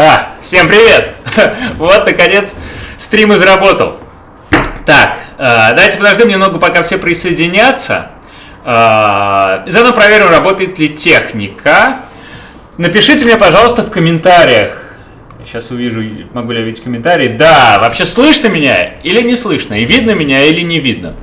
А, всем привет! Вот, наконец, стрим и заработал. Так, э, давайте подождем немного, пока все присоединятся. Э, заодно проверим, работает ли техника. Напишите мне, пожалуйста, в комментариях. Сейчас увижу, могу ли я видеть комментарии. Да, вообще слышно меня или не слышно? И видно меня или не видно?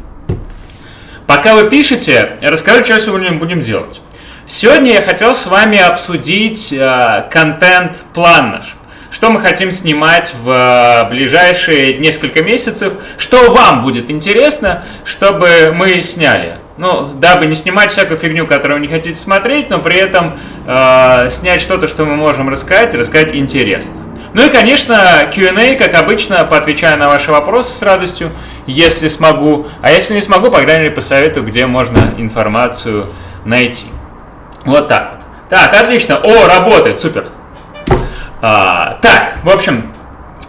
Пока вы пишете, расскажу, что сегодня будем делать. Сегодня я хотел с вами обсудить э, контент-план наш. Что мы хотим снимать в э, ближайшие несколько месяцев, что вам будет интересно, чтобы мы сняли. Ну, дабы не снимать всякую фигню, которую вы не хотите смотреть, но при этом э, снять что-то, что мы можем рассказать, рассказать интересно. Ну и, конечно, Q&A, как обычно, поотвечаю на ваши вопросы с радостью, если смогу. А если не смогу, по крайней мере, посоветую, где можно информацию найти. Вот так вот. Так, отлично. О, работает, супер. А, так, в общем,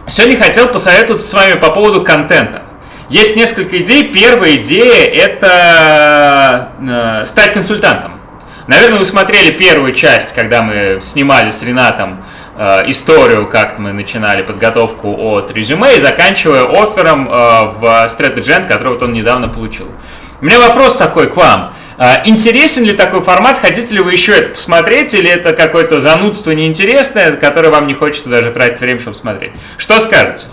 сегодня хотел посоветоваться с вами по поводу контента. Есть несколько идей. Первая идея – это э, стать консультантом. Наверное, вы смотрели первую часть, когда мы снимали с Ренатом э, историю, как мы начинали подготовку от резюме и заканчивая оффером э, в Strategy который вот он недавно получил. У меня вопрос такой к вам. А, интересен ли такой формат? Хотите ли вы еще это посмотреть? Или это какое-то занудство неинтересное, которое вам не хочется даже тратить время, чтобы смотреть? Что скажете?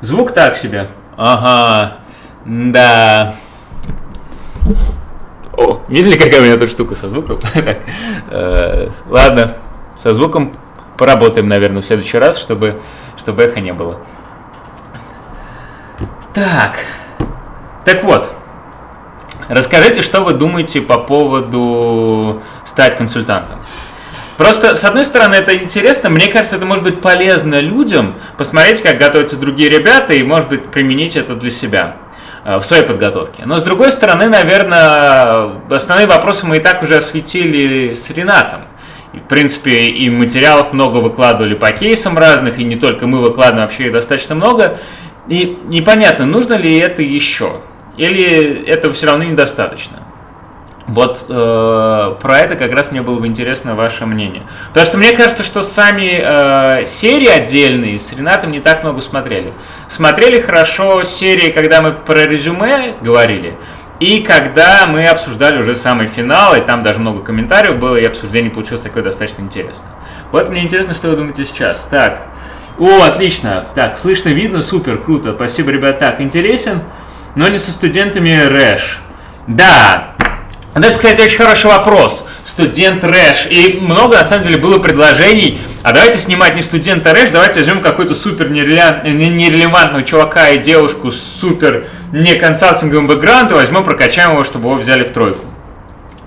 Звук так себе. Ага. Да. О, видели, какая у меня тут штука со звуком? так, э, ладно, со звуком поработаем, наверное, в следующий раз, чтобы, чтобы эхо не было. Так. Так вот, Расскажите, что вы думаете по поводу стать консультантом. Просто, с одной стороны, это интересно, мне кажется, это может быть полезно людям, посмотреть, как готовятся другие ребята, и, может быть, применить это для себя э, в своей подготовке. Но, с другой стороны, наверное, основные вопросы мы и так уже осветили с Ренатом. В принципе, и материалов много выкладывали по кейсам разных, и не только мы выкладываем, вообще достаточно много. И непонятно, нужно ли это еще. Или этого все равно недостаточно? Вот э, про это как раз мне было бы интересно ваше мнение. Потому что мне кажется, что сами э, серии отдельные с Ренатом не так много смотрели. Смотрели хорошо серии, когда мы про резюме говорили, и когда мы обсуждали уже самый финал, и там даже много комментариев было, и обсуждение получилось такое достаточно интересно. Вот мне интересно, что вы думаете сейчас. Так, о, отлично. Так, слышно, видно, супер, круто. Спасибо, ребят. Так, интересен? Но не со студентами РЭШ. Да, это, кстати, очень хороший вопрос. Студент РЭШ. И много, на самом деле, было предложений. А давайте снимать не студента РЭШ, давайте возьмем какой-то супер нерелевантного чувака и девушку с супер не консалтинговым бэкграундом, возьмем, прокачаем его, чтобы его взяли в тройку.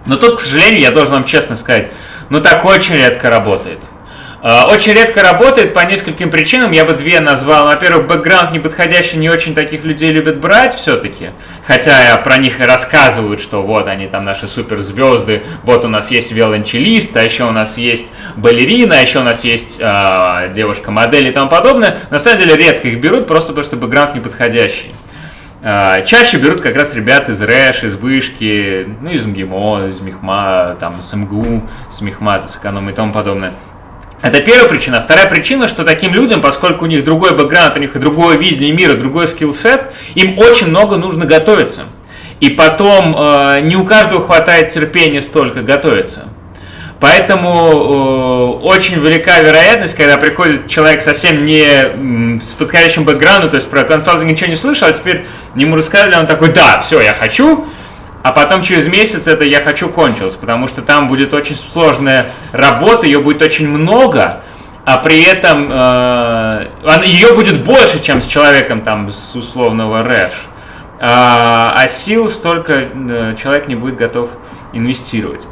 Но тут, к сожалению, я должен вам честно сказать, ну так очень редко работает. А, очень редко работает по нескольким причинам, я бы две назвал. Во-первых, бэкграунд неподходящий, не очень таких людей любят брать все-таки. Хотя про них и рассказывают, что вот они там наши суперзвезды, вот у нас есть виолончелист, а еще у нас есть балерина, а еще у нас есть э, девушка-модель и тому подобное. На самом деле редко их берут, просто потому что бэкграунд неподходящий. Э, чаще берут как раз ребят из РЭШ, из Вышки, ну, из МГИМО, из МИХМА, там, с МГУ, с МИХМАТа, с эконома и тому подобное. Это первая причина. Вторая причина, что таким людям, поскольку у них другой бэкграунд, у них другое видение мира, другой скилл-сет, им очень много нужно готовиться. И потом э, не у каждого хватает терпения столько готовиться. Поэтому э, очень велика вероятность, когда приходит человек совсем не с подходящим бэкграундом, то есть про консалтинг ничего не слышал, а теперь ему рассказали, он такой, да, все, я хочу, а потом через месяц это «я хочу» кончилось, потому что там будет очень сложная работа, ее будет очень много, а при этом э, ее будет больше, чем с человеком там с условного рэш. А, а сил столько э, человек не будет готов инвестировать.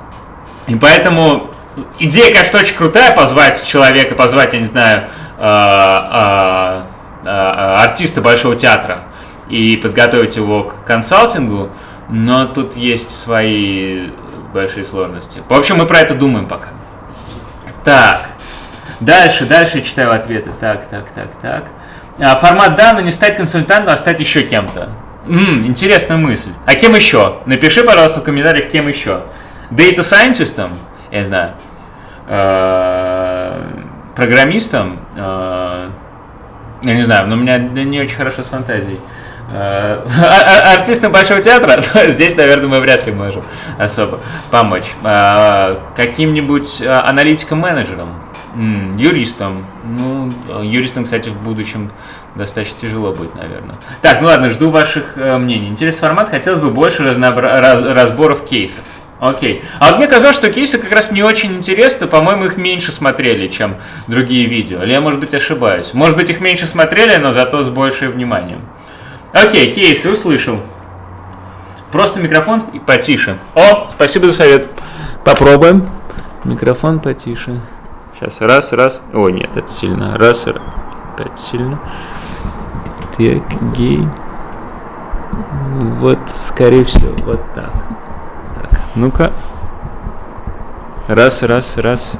И поэтому идея, конечно, очень крутая, позвать человека, позвать, я не знаю, э, э, э, артиста Большого театра и подготовить его к консалтингу, но тут есть свои большие сложности. В общем, мы про это думаем пока. Так. Дальше, дальше читаю ответы. Так, так, так, так. А, формат да, но не стать консультантом, а стать еще кем-то. Интересная мысль. А кем еще? Напиши, пожалуйста, в комментариях, кем еще. Data Scientist? Я не знаю. А, программистом, э, я не знаю, но у меня не очень хорошо с фантазией. Э, артистам Большого театра, здесь, наверное, мы вряд ли можем особо помочь. Э, каким-нибудь э, аналитиком-менеджером, юристом. Ну, юристом, кстати, в будущем достаточно тяжело будет, наверное. Так, ну ладно, жду ваших мнений. Интересный формат, хотелось бы больше раз... разборов кейсов. Окей. А вот мне казалось, что кейсы как раз не очень интересны. По-моему, их меньше смотрели, чем другие видео. Или я, может быть, ошибаюсь. Может быть, их меньше смотрели, но зато с большим вниманием. Окей, кейсы услышал. Просто микрофон и потише. О, спасибо за совет. Попробуем. Микрофон потише. Сейчас, раз, раз. О, нет, это сильно. Раз, раз. Опять сильно. Так, гей. Вот, скорее всего, вот так. Так, ну-ка. Раз, раз, раз.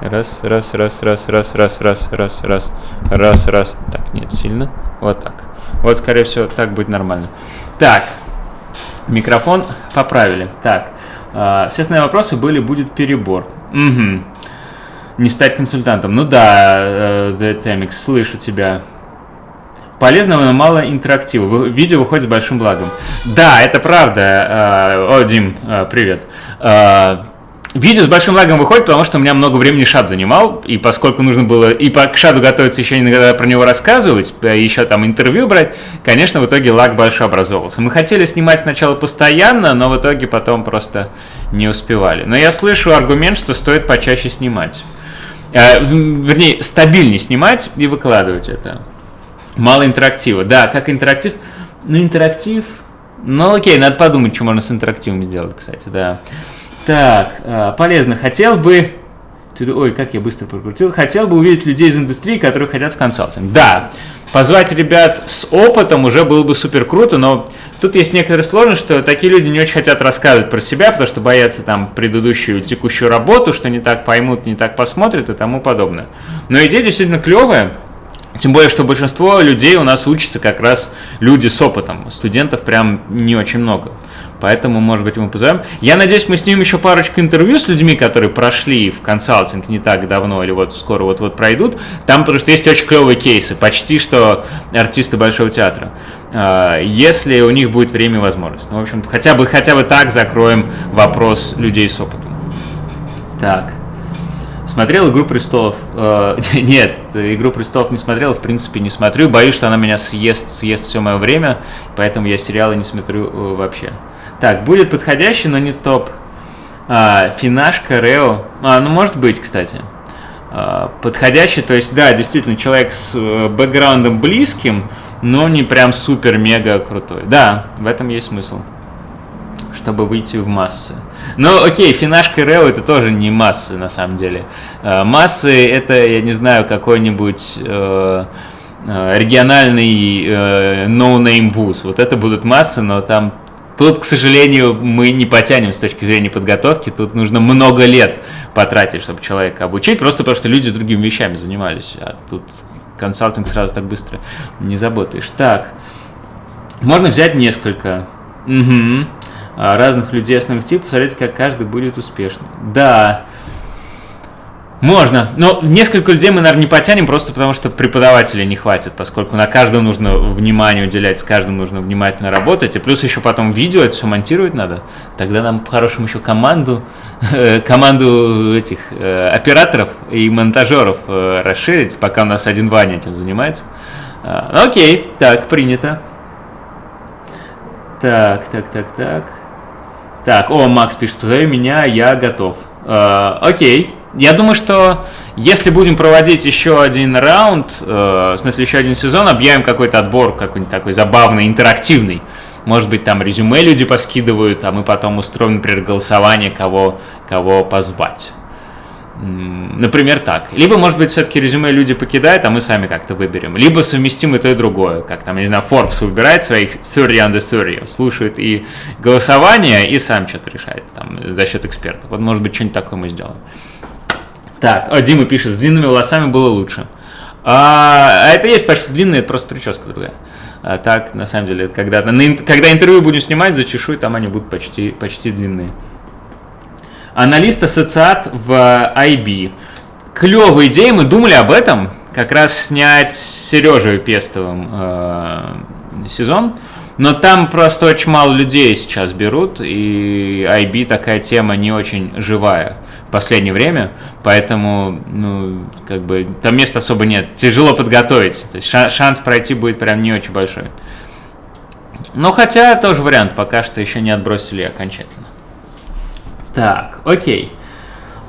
Раз, раз, раз, раз, раз, раз, раз, раз, раз, раз, раз. Так, нет, сильно. Вот так. Вот, скорее всего, так будет нормально. Так, микрофон поправили. Так, э, все основные вопросы были, будет перебор. Угу. Не стать консультантом. Ну да, э, The Temix, слышу тебя. Полезного, но мало интерактива. Видео выходит с большим благом. Да, это правда. Э, о, Дим, э, привет. Э, Видео с большим лагом выходит, потому что у меня много времени шад занимал, и поскольку нужно было и по шаду готовиться еще иногда про него рассказывать, еще там интервью брать, конечно, в итоге лаг большой образовался. Мы хотели снимать сначала постоянно, но в итоге потом просто не успевали. Но я слышу аргумент, что стоит почаще снимать. Э, вернее, стабильнее снимать и выкладывать это. Мало интерактива. Да, как интерактив? Ну, интерактив... Ну, окей, надо подумать, что можно с интерактивом сделать, кстати, да. Так, а, полезно. Хотел бы... Ой, как я быстро прокрутил. Хотел бы увидеть людей из индустрии, которые хотят в консалтинг. Да, позвать ребят с опытом уже было бы супер круто, но тут есть некоторые сложности, что такие люди не очень хотят рассказывать про себя, потому что боятся там предыдущую текущую работу, что не так поймут, не так посмотрят и тому подобное. Но идея действительно клевая. Тем более, что большинство людей у нас учатся как раз люди с опытом. Студентов прям не очень много. Поэтому, может быть, мы позовем. Я надеюсь, мы снимем еще парочку интервью с людьми, которые прошли в консалтинг не так давно или вот скоро вот-вот пройдут. Там, что есть очень клевые кейсы, почти что артисты Большого театра. А, если у них будет время и возможность. Ну, в общем, хотя бы, хотя бы так закроем вопрос людей с опытом. Так. Смотрел «Игру престолов»? Э, нет, «Игру престолов» не смотрел, в принципе не смотрю. Боюсь, что она меня съест, съест все мое время, поэтому я сериалы не смотрю э, вообще. Так, будет подходящий, но не топ. А, Финашка, Рео. А, ну может быть, кстати. А, подходящий, то есть, да, действительно, человек с э, бэкграундом близким, но не прям супер-мега крутой. Да, в этом есть смысл. Чтобы выйти в массы. Ну, окей, Финашка Рео это тоже не массы, на самом деле. А, массы это, я не знаю, какой-нибудь... Э, э региональный э, no-name вуз. Вот это будут массы, но там Тут, к сожалению, мы не потянем с точки зрения подготовки. Тут нужно много лет потратить, чтобы человека обучить, просто потому что люди другими вещами занимались. А тут консалтинг сразу так быстро не заботаешь. Так, можно взять несколько угу. Разных людей основных типов, посмотреть, как каждый будет успешным. Да, можно. Но несколько людей мы, наверное, не потянем, просто потому что преподавателей не хватит, поскольку на каждого нужно внимание уделять, с каждым нужно внимательно работать, и плюс еще потом видео это все монтировать надо. Тогда нам по-хорошему еще команду, э, команду этих э, операторов и монтажеров э, расширить, пока у нас один Ваня этим занимается. А, окей, так, принято. Так, так, так, так. Так, о, Макс пишет, позови меня, я готов. А, окей. Я думаю, что если будем проводить еще один раунд, э, в смысле еще один сезон, объявим какой-то отбор, какой-нибудь такой забавный, интерактивный. Может быть, там резюме люди поскидывают, а мы потом устроим, например, голосование, кого, кого позвать. Например, так. Либо, может быть, все-таки резюме люди покидают, а мы сами как-то выберем. Либо совместим и то, и другое. Как там, я не знаю, Forbes выбирает своих 30 under 30, слушает и голосование, и сам что-то решает там, за счет экспертов. Вот, может быть, что-нибудь такое мы сделаем. Так, а Дима пишет, с длинными волосами было лучше. А, а это есть почти длинные, это просто прическа другая. А так, на самом деле, когда, на, когда интервью будем снимать, зачешу, там они будут почти, почти длинные. Аналист ассоциат в IB. клевая идея, мы думали об этом, как раз снять с Сережей Пестовым э, сезон. Но там просто очень мало людей сейчас берут, и IB такая тема не очень живая в последнее время, поэтому, ну, как бы, там места особо нет. Тяжело подготовить, то есть шанс пройти будет прям не очень большой. Но хотя тоже вариант, пока что еще не отбросили окончательно. Так, окей.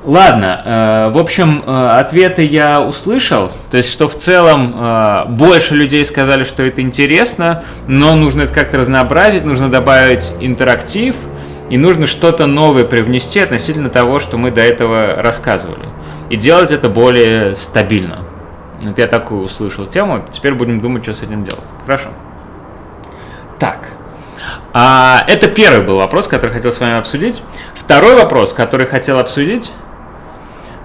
Ладно, э, в общем, э, ответы я услышал, то есть, что в целом э, больше людей сказали, что это интересно, но нужно это как-то разнообразить, нужно добавить интерактив, и нужно что-то новое привнести относительно того, что мы до этого рассказывали. И делать это более стабильно. Вот я такую услышал тему, теперь будем думать, что с этим делать. Хорошо. Так, а, это первый был вопрос, который хотел с вами обсудить. Второй вопрос, который хотел обсудить,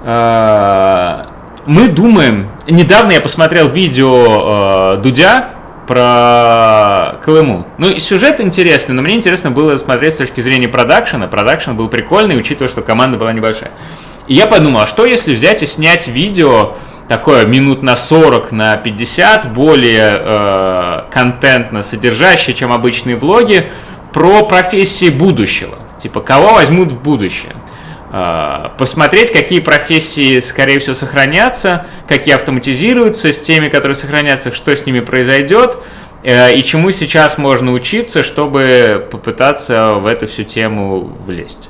а, мы думаем, недавно я посмотрел видео э, Дудя про Колыму. Ну, сюжет интересный, но мне интересно было смотреть с точки зрения продакшена. Продакшн был прикольный, учитывая, что команда была небольшая. И я подумал, а что если взять и снять видео такое минут на 40, на 50, более э, контентно содержащее, чем обычные влоги, про профессии будущего. Типа, кого возьмут в будущее. А, посмотреть, какие профессии, скорее всего, сохранятся, какие автоматизируются, с теми, которые сохранятся, что с ними произойдет, э, и чему сейчас можно учиться, чтобы попытаться в эту всю тему влезть.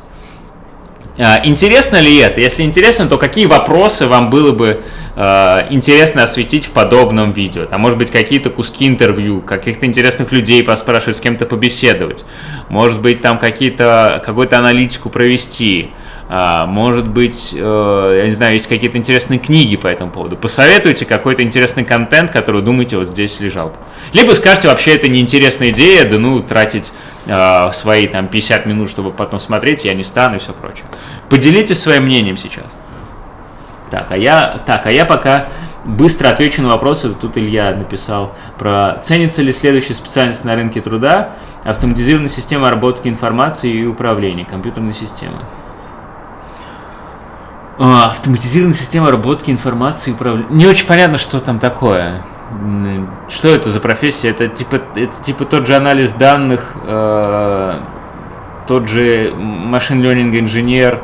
А, интересно ли это? Если интересно, то какие вопросы вам было бы э, интересно осветить в подобном видео? Там, может быть, какие-то куски интервью, каких-то интересных людей поспрашивать, с кем-то побеседовать. Может быть, там какие-то, какую-то аналитику провести. А, может быть, э, я не знаю, есть какие-то интересные книги по этому поводу. Посоветуйте какой-то интересный контент, который думаете вот здесь лежал. Либо скажете, вообще это неинтересная идея, да ну, тратить э, свои там 50 минут, чтобы потом смотреть, я не стану и все прочее. Поделитесь своим мнением сейчас. Так, а я, так, а я пока быстро отвечу на вопросы. Тут Илья написал про ценится ли следующая специальность на рынке труда, автоматизированная система обработки информации и управления, компьютерная система. А, автоматизированная система обработки информации и управления. Не очень понятно, что там такое. Что это за профессия? Это типа, это типа тот же анализ данных, э, тот же machine learning инженер,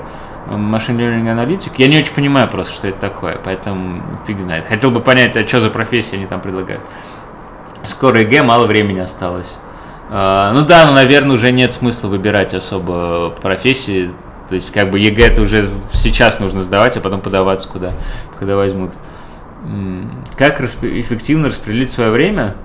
machine learning аналитик. Я не очень понимаю просто, что это такое, поэтому фиг знает. Хотел бы понять, а что за профессия они там предлагают. Скоро ЕГЭ, мало времени осталось. Э, ну да, ну, наверное, уже нет смысла выбирать особо профессии то есть, как бы ЕГЭ это уже сейчас нужно сдавать, а потом подаваться куда, когда возьмут. Как эффективно распределить свое время?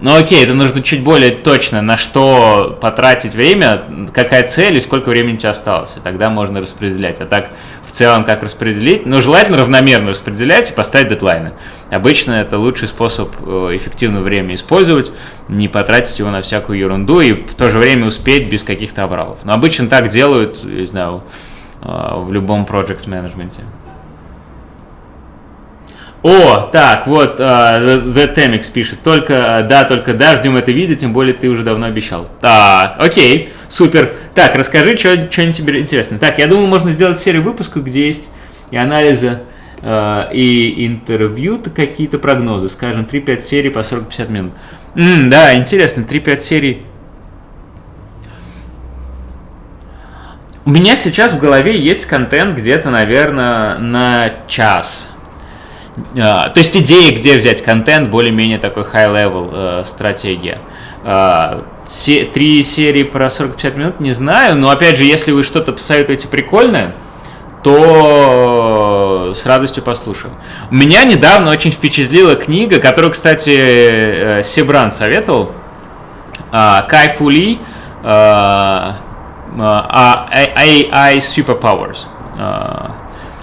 Ну окей, это нужно чуть более точно, на что потратить время, какая цель и сколько времени у тебя осталось. И тогда можно распределять. А так, в целом, как распределить? Ну, желательно равномерно распределять и поставить дедлайны. Обычно это лучший способ э, эффективно время использовать, не потратить его на всякую ерунду и в то же время успеть без каких-то обралов. Но обычно так делают, я знаю, э, в любом project менеджменте. О, так, вот, uh, The Temix пишет, только, да, только да, ждем это видео, тем более ты уже давно обещал. Так, окей, супер. Так, расскажи, что-нибудь тебе интересно. Так, я думаю, можно сделать серию выпусков, где есть и анализы, uh, и интервью, какие-то прогнозы, скажем, 3-5 серий по 40-50 минут. М, да, интересно, 3-5 серий. У меня сейчас в голове есть контент где-то, наверное, на час то есть идеи, где взять контент, более-менее такой high-level э, стратегия. Э, три серии про 40-50 минут, не знаю, но опять же, если вы что-то посоветуете прикольное, то с радостью послушаю. Меня недавно очень впечатлила книга, которую, кстати, э, Себран советовал. Э, Кай Фули э, AI Superpowers.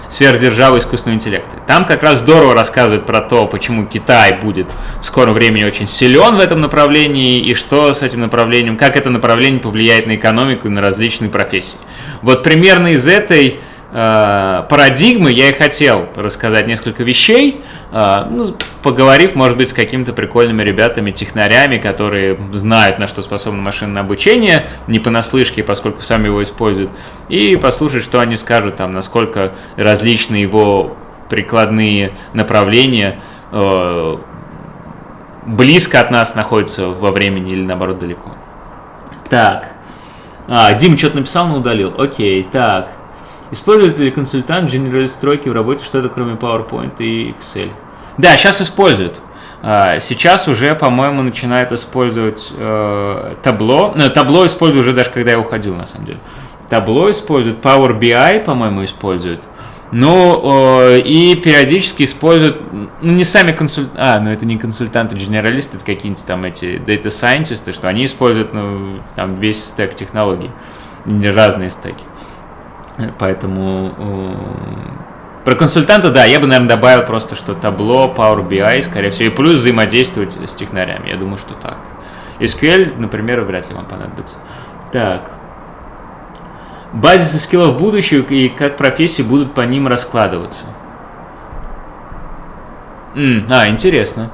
Сверхдержавы искусственного интеллекта. Там как раз здорово рассказывают про то, почему Китай будет в скором времени очень силен в этом направлении и что с этим направлением, как это направление повлияет на экономику и на различные профессии. Вот примерно из этой парадигмы я и хотел рассказать несколько вещей, э, ну, поговорив, может быть, с какими-то прикольными ребятами, технарями, которые знают, на что способно машинное обучение, не понаслышке, поскольку сами его используют, и послушать, что они скажут, там, насколько различны его прикладные направления э, близко от нас находятся во времени или наоборот далеко. Так. А, Дим что-то написал, но удалил. Окей, так. Использует ли консультант General стройки в работе что-то кроме PowerPoint и Excel? Да, сейчас используют. А, сейчас уже, по-моему, начинает использовать табло. Ну, табло использую уже даже когда я уходил, на самом деле. Табло используют, Power BI, по-моему, используют. Ну, э, и периодически используют, ну, не сами консультанты, а, ну, это не консультанты-генералисты, это какие-нибудь там эти scientists, что они используют, ну, там, весь стек технологий, разные стеки. Поэтому э, про консультанта, да, я бы, наверное, добавил просто, что табло, Power BI, скорее всего, и плюс взаимодействовать с технарями. Я думаю, что так. SQL, например, вряд ли вам понадобится. Так. Базисы скиллов будущего и как профессии будут по ним раскладываться. М, а, интересно.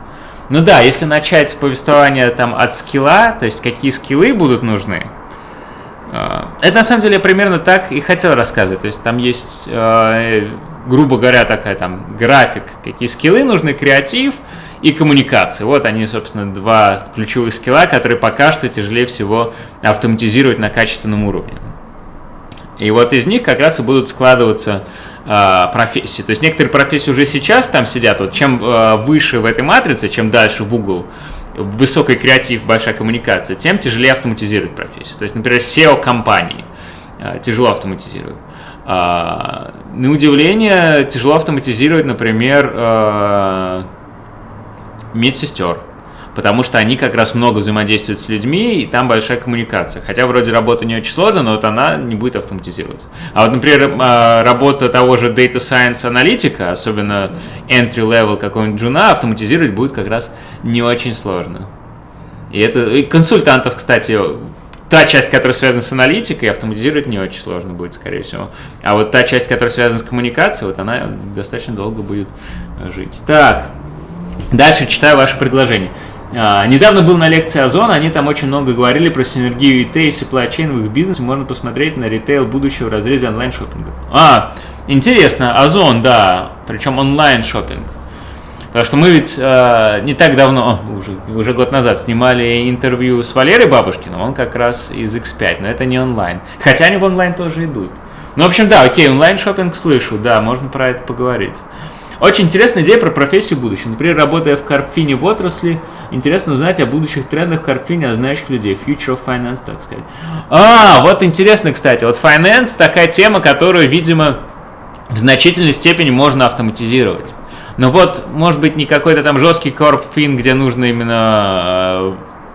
Ну да, если начать повествование там от скилла, то есть какие скиллы будут нужны, это на самом деле примерно так и хотел рассказывать. То есть там есть, а, грубо говоря, такая там график, какие скиллы нужны, креатив и коммуникации. Вот они, собственно, два ключевых скилла, которые пока что тяжелее всего автоматизировать на качественном уровне. И вот из них как раз и будут складываться э, профессии. То есть некоторые профессии уже сейчас там сидят. Вот чем э, выше в этой матрице, чем дальше в угол, высокий креатив, большая коммуникация, тем тяжелее автоматизировать профессию. То есть, например, SEO компании э, тяжело автоматизировать. Э, на удивление, тяжело автоматизировать, например, э, медсестер потому что они как раз много взаимодействуют с людьми, и там большая коммуникация. Хотя вроде работа не очень сложная, но вот она не будет автоматизироваться. А вот, например, а, работа того же Data Science аналитика, особенно entry-level какого-нибудь джуна, автоматизировать будет как раз не очень сложно. И это и консультантов, кстати, та часть, которая связана с аналитикой, автоматизировать не очень сложно будет, скорее всего. А вот та часть, которая связана с коммуникацией, вот она достаточно долго будет жить. Так, дальше читаю ваше предложение. А, недавно был на лекции Озона, они там очень много говорили про синергию IT и supply chain в их бизнесе. Можно посмотреть на ритейл будущего в разрезе онлайн-шоппинга. А, интересно, Озон, да, причем онлайн-шоппинг. Потому что мы ведь э, не так давно, уже, уже год назад, снимали интервью с Валерой Бабушкиным, он как раз из X5, но это не онлайн. Хотя они в онлайн тоже идут. Ну, в общем, да, окей, онлайн-шоппинг слышу, да, можно про это поговорить. Очень интересная идея про профессию будущего. Например, работая в Карпфине в отрасли, интересно узнать о будущих трендах в Карпфине, о знающих людей. Future of Finance, так сказать. А, вот интересно, кстати. Вот Finance такая тема, которую, видимо, в значительной степени можно автоматизировать. Но вот, может быть, не какой-то там жесткий корпфин, где нужно именно э,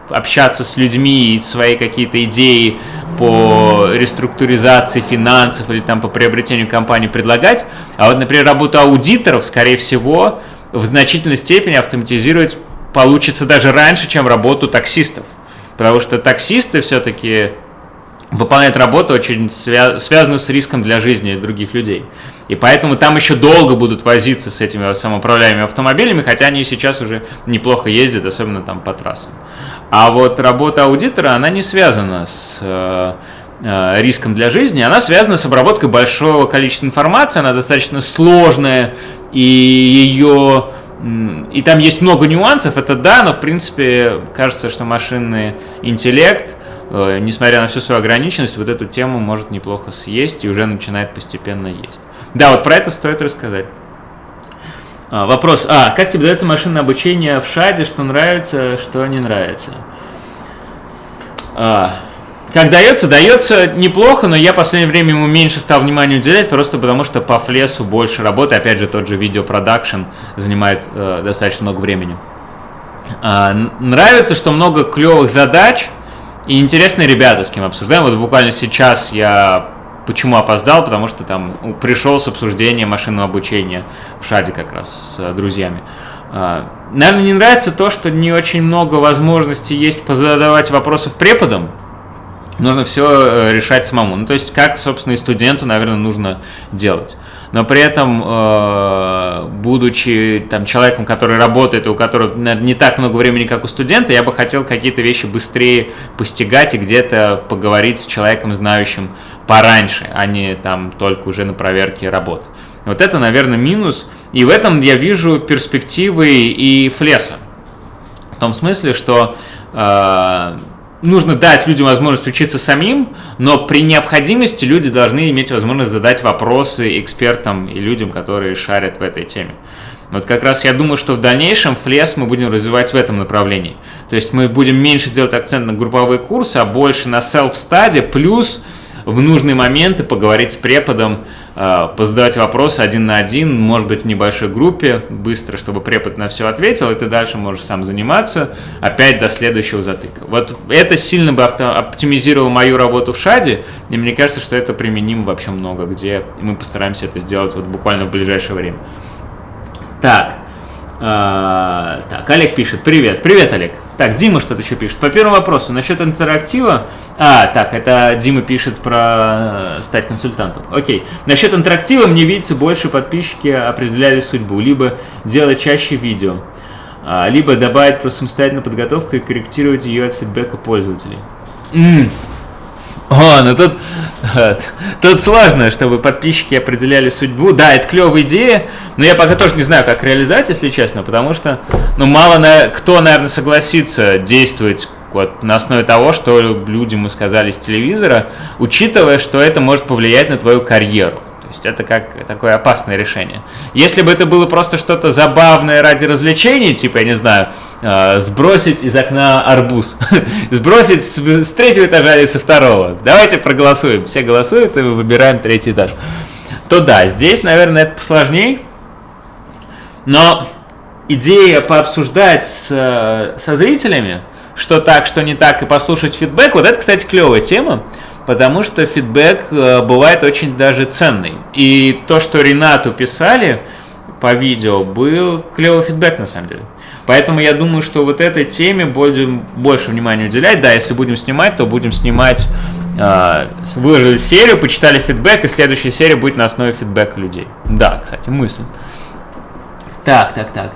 общаться с людьми и свои какие-то идеи по реструктуризации финансов или там по приобретению компании предлагать. А вот, например, работу аудиторов, скорее всего, в значительной степени автоматизировать получится даже раньше, чем работу таксистов. Потому что таксисты все-таки выполняют работу очень свя- связанную с риском для жизни других людей. И поэтому там еще долго будут возиться с этими самоуправляемыми автомобилями, хотя они сейчас уже неплохо ездят, особенно там по трассам. А вот работа аудитора, она не связана с э, э, риском для жизни, она связана с обработкой большого количества информации, она достаточно сложная, и ее и там есть много нюансов, это да, но в принципе кажется, что машинный интеллект, э, несмотря на всю свою ограниченность, вот эту тему может неплохо съесть и уже начинает постепенно есть. Да, вот про это стоит рассказать. А, вопрос. А, как тебе дается машинное обучение в ШАДе, что нравится, что не нравится? А, как дается? Дается неплохо, но я в последнее время ему меньше стал внимания уделять, просто потому что по флесу больше работы. Опять же, тот же видеопродакшн занимает э, достаточно много времени. А, нравится, что много клевых задач и интересные ребята, с кем обсуждаем. Вот буквально сейчас я Почему опоздал? Потому что там пришел с обсуждением машинного обучения в Шаде как раз с э, друзьями. А, наверное, не нравится то, что не очень много возможностей есть позадавать вопросов преподам. нужно все решать самому. Ну, то есть, как, собственно, и студенту, наверное, нужно делать но при этом, э, будучи там, человеком, который работает, у которого не так много времени, как у студента, я бы хотел какие-то вещи быстрее постигать и где-то поговорить с человеком, знающим пораньше, а не там только уже на проверке работ. Вот это, наверное, минус. И в этом я вижу перспективы и флеса. В том смысле, что э, нужно дать людям возможность учиться самим, но при необходимости люди должны иметь возможность задать вопросы экспертам и людям, которые шарят в этой теме. Вот как раз я думаю, что в дальнейшем флес мы будем развивать в этом направлении. То есть мы будем меньше делать акцент на групповые курсы, а больше на self-study, плюс в нужные моменты поговорить с преподом, э, позадавать вопросы один на один, может быть, в небольшой группе, быстро, чтобы препод на все ответил, и ты дальше можешь сам заниматься, опять до следующего затыка. Вот это сильно бы оптимизировало мою работу в Шаде, и мне кажется, что это применимо вообще много где, и мы постараемся это сделать вот буквально в ближайшее время. Так, а, так, Олег пишет, привет, привет, Олег. Так, Дима что-то еще пишет. По первому вопросу, насчет интерактива. А, так, это Дима пишет про э, стать консультантом. Окей. Насчет интерактива мне видится, больше подписчики определяли судьбу. Либо делать чаще видео, а, либо добавить про самостоятельную подготовку и корректировать ее от фидбэка пользователей. М-м. О, ну тут, тут сложно, чтобы подписчики определяли судьбу. Да, это клевая идея, но я пока тоже не знаю, как реализовать, если честно, потому что, ну, мало на, кто, наверное, согласится действовать вот на основе того, что людям мы сказали с телевизора, учитывая, что это может повлиять на твою карьеру. То есть это как такое опасное решение. Если бы это было просто что-то забавное ради развлечений, типа, я не знаю, э, сбросить из окна арбуз, сбросить с, с третьего этажа или со второго, давайте проголосуем, все голосуют и выбираем третий этаж, то да, здесь, наверное, это посложнее, но идея пообсуждать с, со зрителями, что так, что не так, и послушать фидбэк, вот это, кстати, клевая тема, потому что фидбэк э, бывает очень даже ценный. И то, что Ренату писали по видео, был клевый фидбэк на самом деле. Поэтому я думаю, что вот этой теме будем больше внимания уделять. Да, если будем снимать, то будем снимать э, выложили серию, почитали фидбэк, и следующая серия будет на основе фидбэка людей. Да, кстати, мысль. Так, так, так.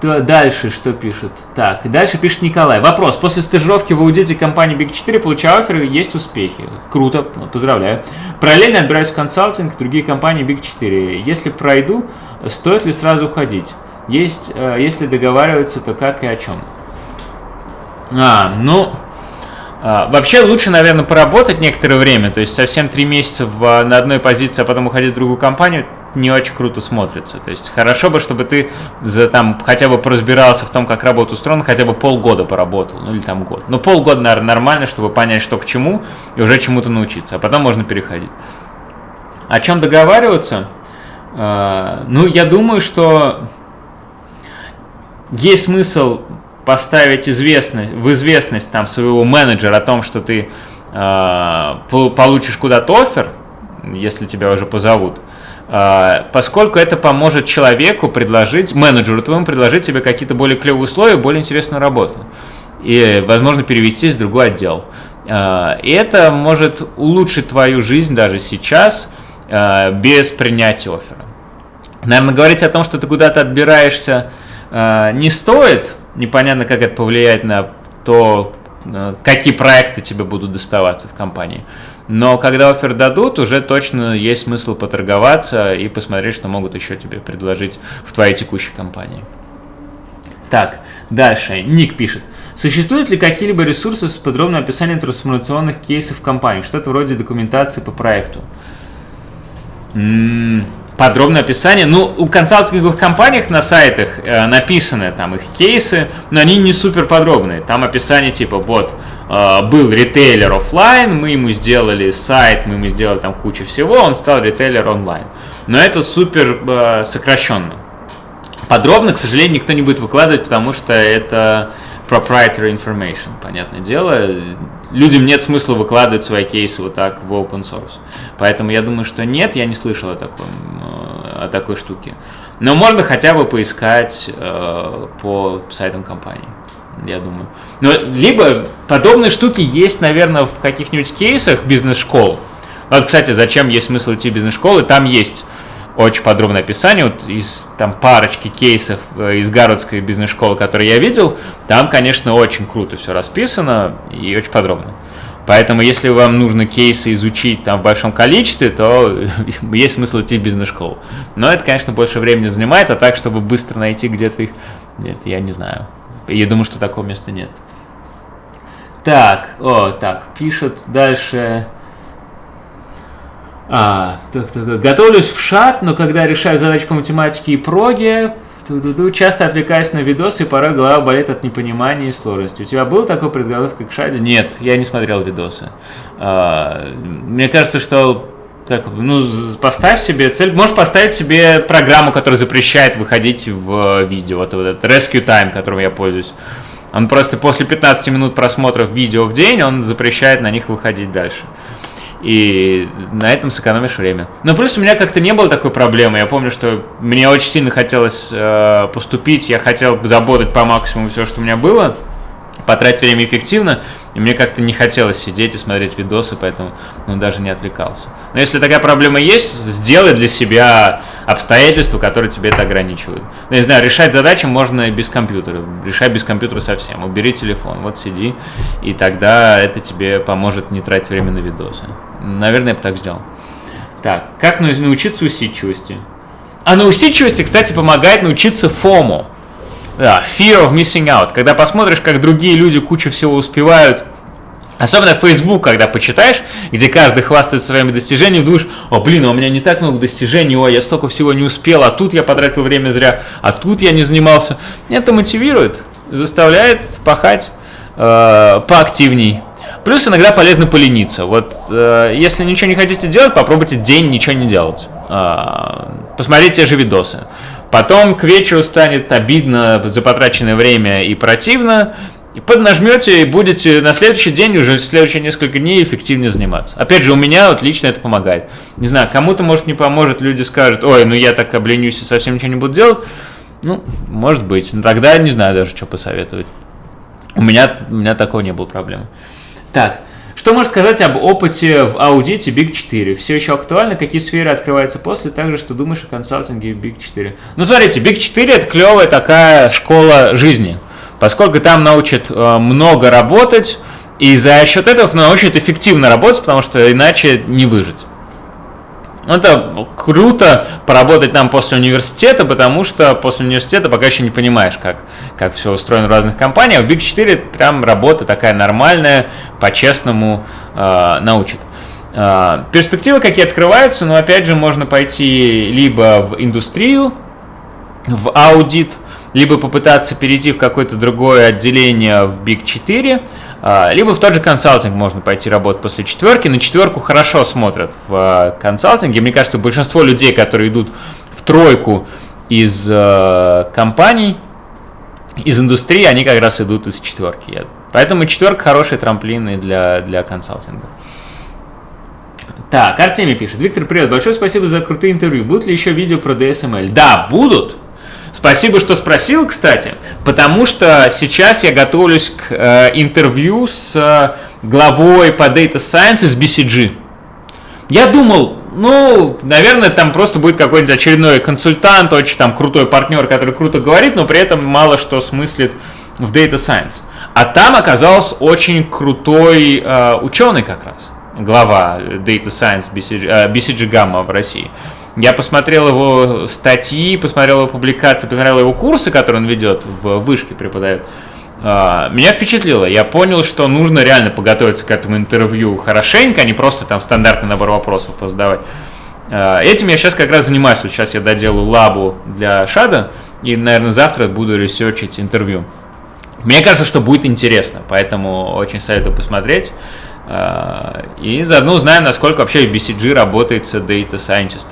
То дальше что пишут? Так, дальше пишет Николай. Вопрос. После стажировки в аудите компании Big 4 получаю оферы, есть успехи. Круто, поздравляю. Параллельно отбираюсь в консалтинг, другие компании Big 4. Если пройду, стоит ли сразу уходить? Есть, э, если договариваться, то как и о чем? А, ну, а, вообще лучше, наверное, поработать некоторое время, то есть совсем три месяца в, на одной позиции, а потом уходить в другую компанию, не очень круто смотрится. То есть хорошо бы, чтобы ты за там хотя бы поразбирался в том, как работа устроена, хотя бы полгода поработал, ну или там год. Но полгода, наверное, нормально, чтобы понять, что к чему, и уже чему-то научиться, а потом можно переходить. О чем договариваться? А, ну, я думаю, что есть смысл поставить известность, в известность там своего менеджера о том, что ты э, получишь куда-то офер, если тебя уже позовут, поскольку это поможет человеку предложить, менеджеру твоему предложить тебе какие-то более клевые условия, более интересную работу. И, возможно, перевестись в другой отдел. Э, и это может улучшить твою жизнь даже сейчас э, без принятия оффера. Наверное, говорить о том, что ты куда-то отбираешься, не стоит, непонятно, как это повлияет на то, какие проекты тебе будут доставаться в компании. Но когда офер дадут, уже точно есть смысл поторговаться и посмотреть, что могут еще тебе предложить в твоей текущей компании. Так, дальше. Ник пишет. Существуют ли какие-либо ресурсы с подробным описанием трансформационных кейсов компании? Что-то вроде документации по проекту. М -м подробное описание. Ну, у консалтинговых компаниях на сайтах э, написаны там их кейсы, но они не супер подробные. Там описание типа вот был ритейлер офлайн, мы ему сделали сайт, мы ему сделали там кучу всего, он стал ритейлер онлайн. Но это супер э, сокращенно. Подробно, к сожалению, никто не будет выкладывать, потому что это proprietary information, понятное дело. Людям нет смысла выкладывать свои кейсы вот так в open source. Поэтому я думаю, что нет, я не слышал о, таком, э, о такой штуке. Но можно хотя бы поискать э, по сайтам компании. Я думаю. Но либо подобные штуки есть, наверное, в каких-нибудь кейсах бизнес-школ. Вот, кстати, зачем есть смысл идти в бизнес-школы, там есть очень подробное описание, вот из там парочки кейсов э, из Гарвардской бизнес-школы, которые я видел, там, конечно, очень круто все расписано и очень подробно. Поэтому, если вам нужно кейсы изучить там в большом количестве, то есть смысл идти в бизнес-школу. Но это, конечно, больше времени занимает, а так, чтобы быстро найти где-то их, нет, я не знаю. Я думаю, что такого места нет. Так, о, так, пишут дальше. А, так, так, готовлюсь в шат, но когда решаю задачи по математике и проге, часто отвлекаюсь на видосы, и порой голова болит от непонимания и сложности. У тебя был такой предголовка к шаде? Нет, я не смотрел видосы. А, мне кажется, что так, ну, поставь себе цель, можешь поставить себе программу, которая запрещает выходить в видео, вот, вот этот Rescue Time, которым я пользуюсь. Он просто после 15 минут просмотров видео в день, он запрещает на них выходить дальше и на этом сэкономишь время. Но плюс у меня как-то не было такой проблемы. Я помню, что мне очень сильно хотелось э, поступить, я хотел заботать по максимуму все, что у меня было, потратить время эффективно, и мне как-то не хотелось сидеть и смотреть видосы, поэтому ну, даже не отвлекался. Но если такая проблема есть, сделай для себя обстоятельства, которые тебе это ограничивают. Ну, не знаю, решать задачи можно без компьютера. Решай без компьютера совсем. Убери телефон, вот сиди, и тогда это тебе поможет не тратить время на видосы. Наверное, я бы так сделал. Так, как научиться усидчивости? А на усидчивости, кстати, помогает научиться фому. Да, fear of missing out. Когда посмотришь, как другие люди кучу всего успевают, Особенно Facebook, когда почитаешь, где каждый хвастается своими достижениями, думаешь, о, блин, а у меня не так много достижений, о, я столько всего не успел, а тут я потратил время зря, а тут я не занимался. Это мотивирует, заставляет пахать э, поактивней. Плюс иногда полезно полениться. Вот э, если ничего не хотите делать, попробуйте день ничего не делать. Э, посмотрите те же видосы. Потом к вечеру станет обидно за потраченное время и противно, и поднажмете, и будете на следующий день, уже в следующие несколько дней эффективнее заниматься. Опять же, у меня вот лично это помогает. Не знаю, кому-то, может, не поможет, люди скажут, ой, ну я так обленюсь и совсем ничего не буду делать. Ну, может быть. Но тогда не знаю даже, что посоветовать. У меня, у меня такого не было проблемы. Так, что можешь сказать об опыте в аудите Big 4? Все еще актуально? Какие сферы открываются после? Также, что думаешь о консалтинге Big 4? Ну, смотрите, Big 4 это клевая такая школа жизни, поскольку там научат э, много работать, и за счет этого научат эффективно работать, потому что иначе не выжить. Это круто поработать там после университета, потому что после университета пока еще не понимаешь, как, как все устроено в разных компаниях. В Big 4 прям работа такая нормальная, по-честному э, научит. Э, перспективы какие открываются, но опять же можно пойти либо в индустрию, в аудит, либо попытаться перейти в какое-то другое отделение в Big 4, а, либо в тот же консалтинг можно пойти работать после четверки. На четверку хорошо смотрят в а, консалтинге. Мне кажется, большинство людей, которые идут в тройку из а, компаний, из индустрии, они как раз идут из четверки. Поэтому четверка хорошие трамплины для, для консалтинга. Так, Артемий пишет. Виктор, привет. Большое спасибо за крутые интервью. Будут ли еще видео про DSML? Да, будут. Спасибо, что спросил, кстати, потому что сейчас я готовлюсь к э, интервью с э, главой по Data Science из BCG. Я думал, ну, наверное, там просто будет какой-нибудь очередной консультант, очень там крутой партнер, который круто говорит, но при этом мало что смыслит в Data Science. А там оказался очень крутой э, ученый как раз, глава Data Science BCG, э, BCG Gamma в России. Я посмотрел его статьи, посмотрел его публикации, посмотрел его курсы, которые он ведет, в вышке преподает. А, меня впечатлило. Я понял, что нужно реально подготовиться к этому интервью хорошенько, а не просто там стандартный набор вопросов позадавать. А, этим я сейчас как раз занимаюсь. Вот сейчас я доделаю лабу для Шада, и, наверное, завтра буду ресерчить интервью. Мне кажется, что будет интересно, поэтому очень советую посмотреть. А, и заодно узнаем, насколько вообще BCG работает с Data Scientist.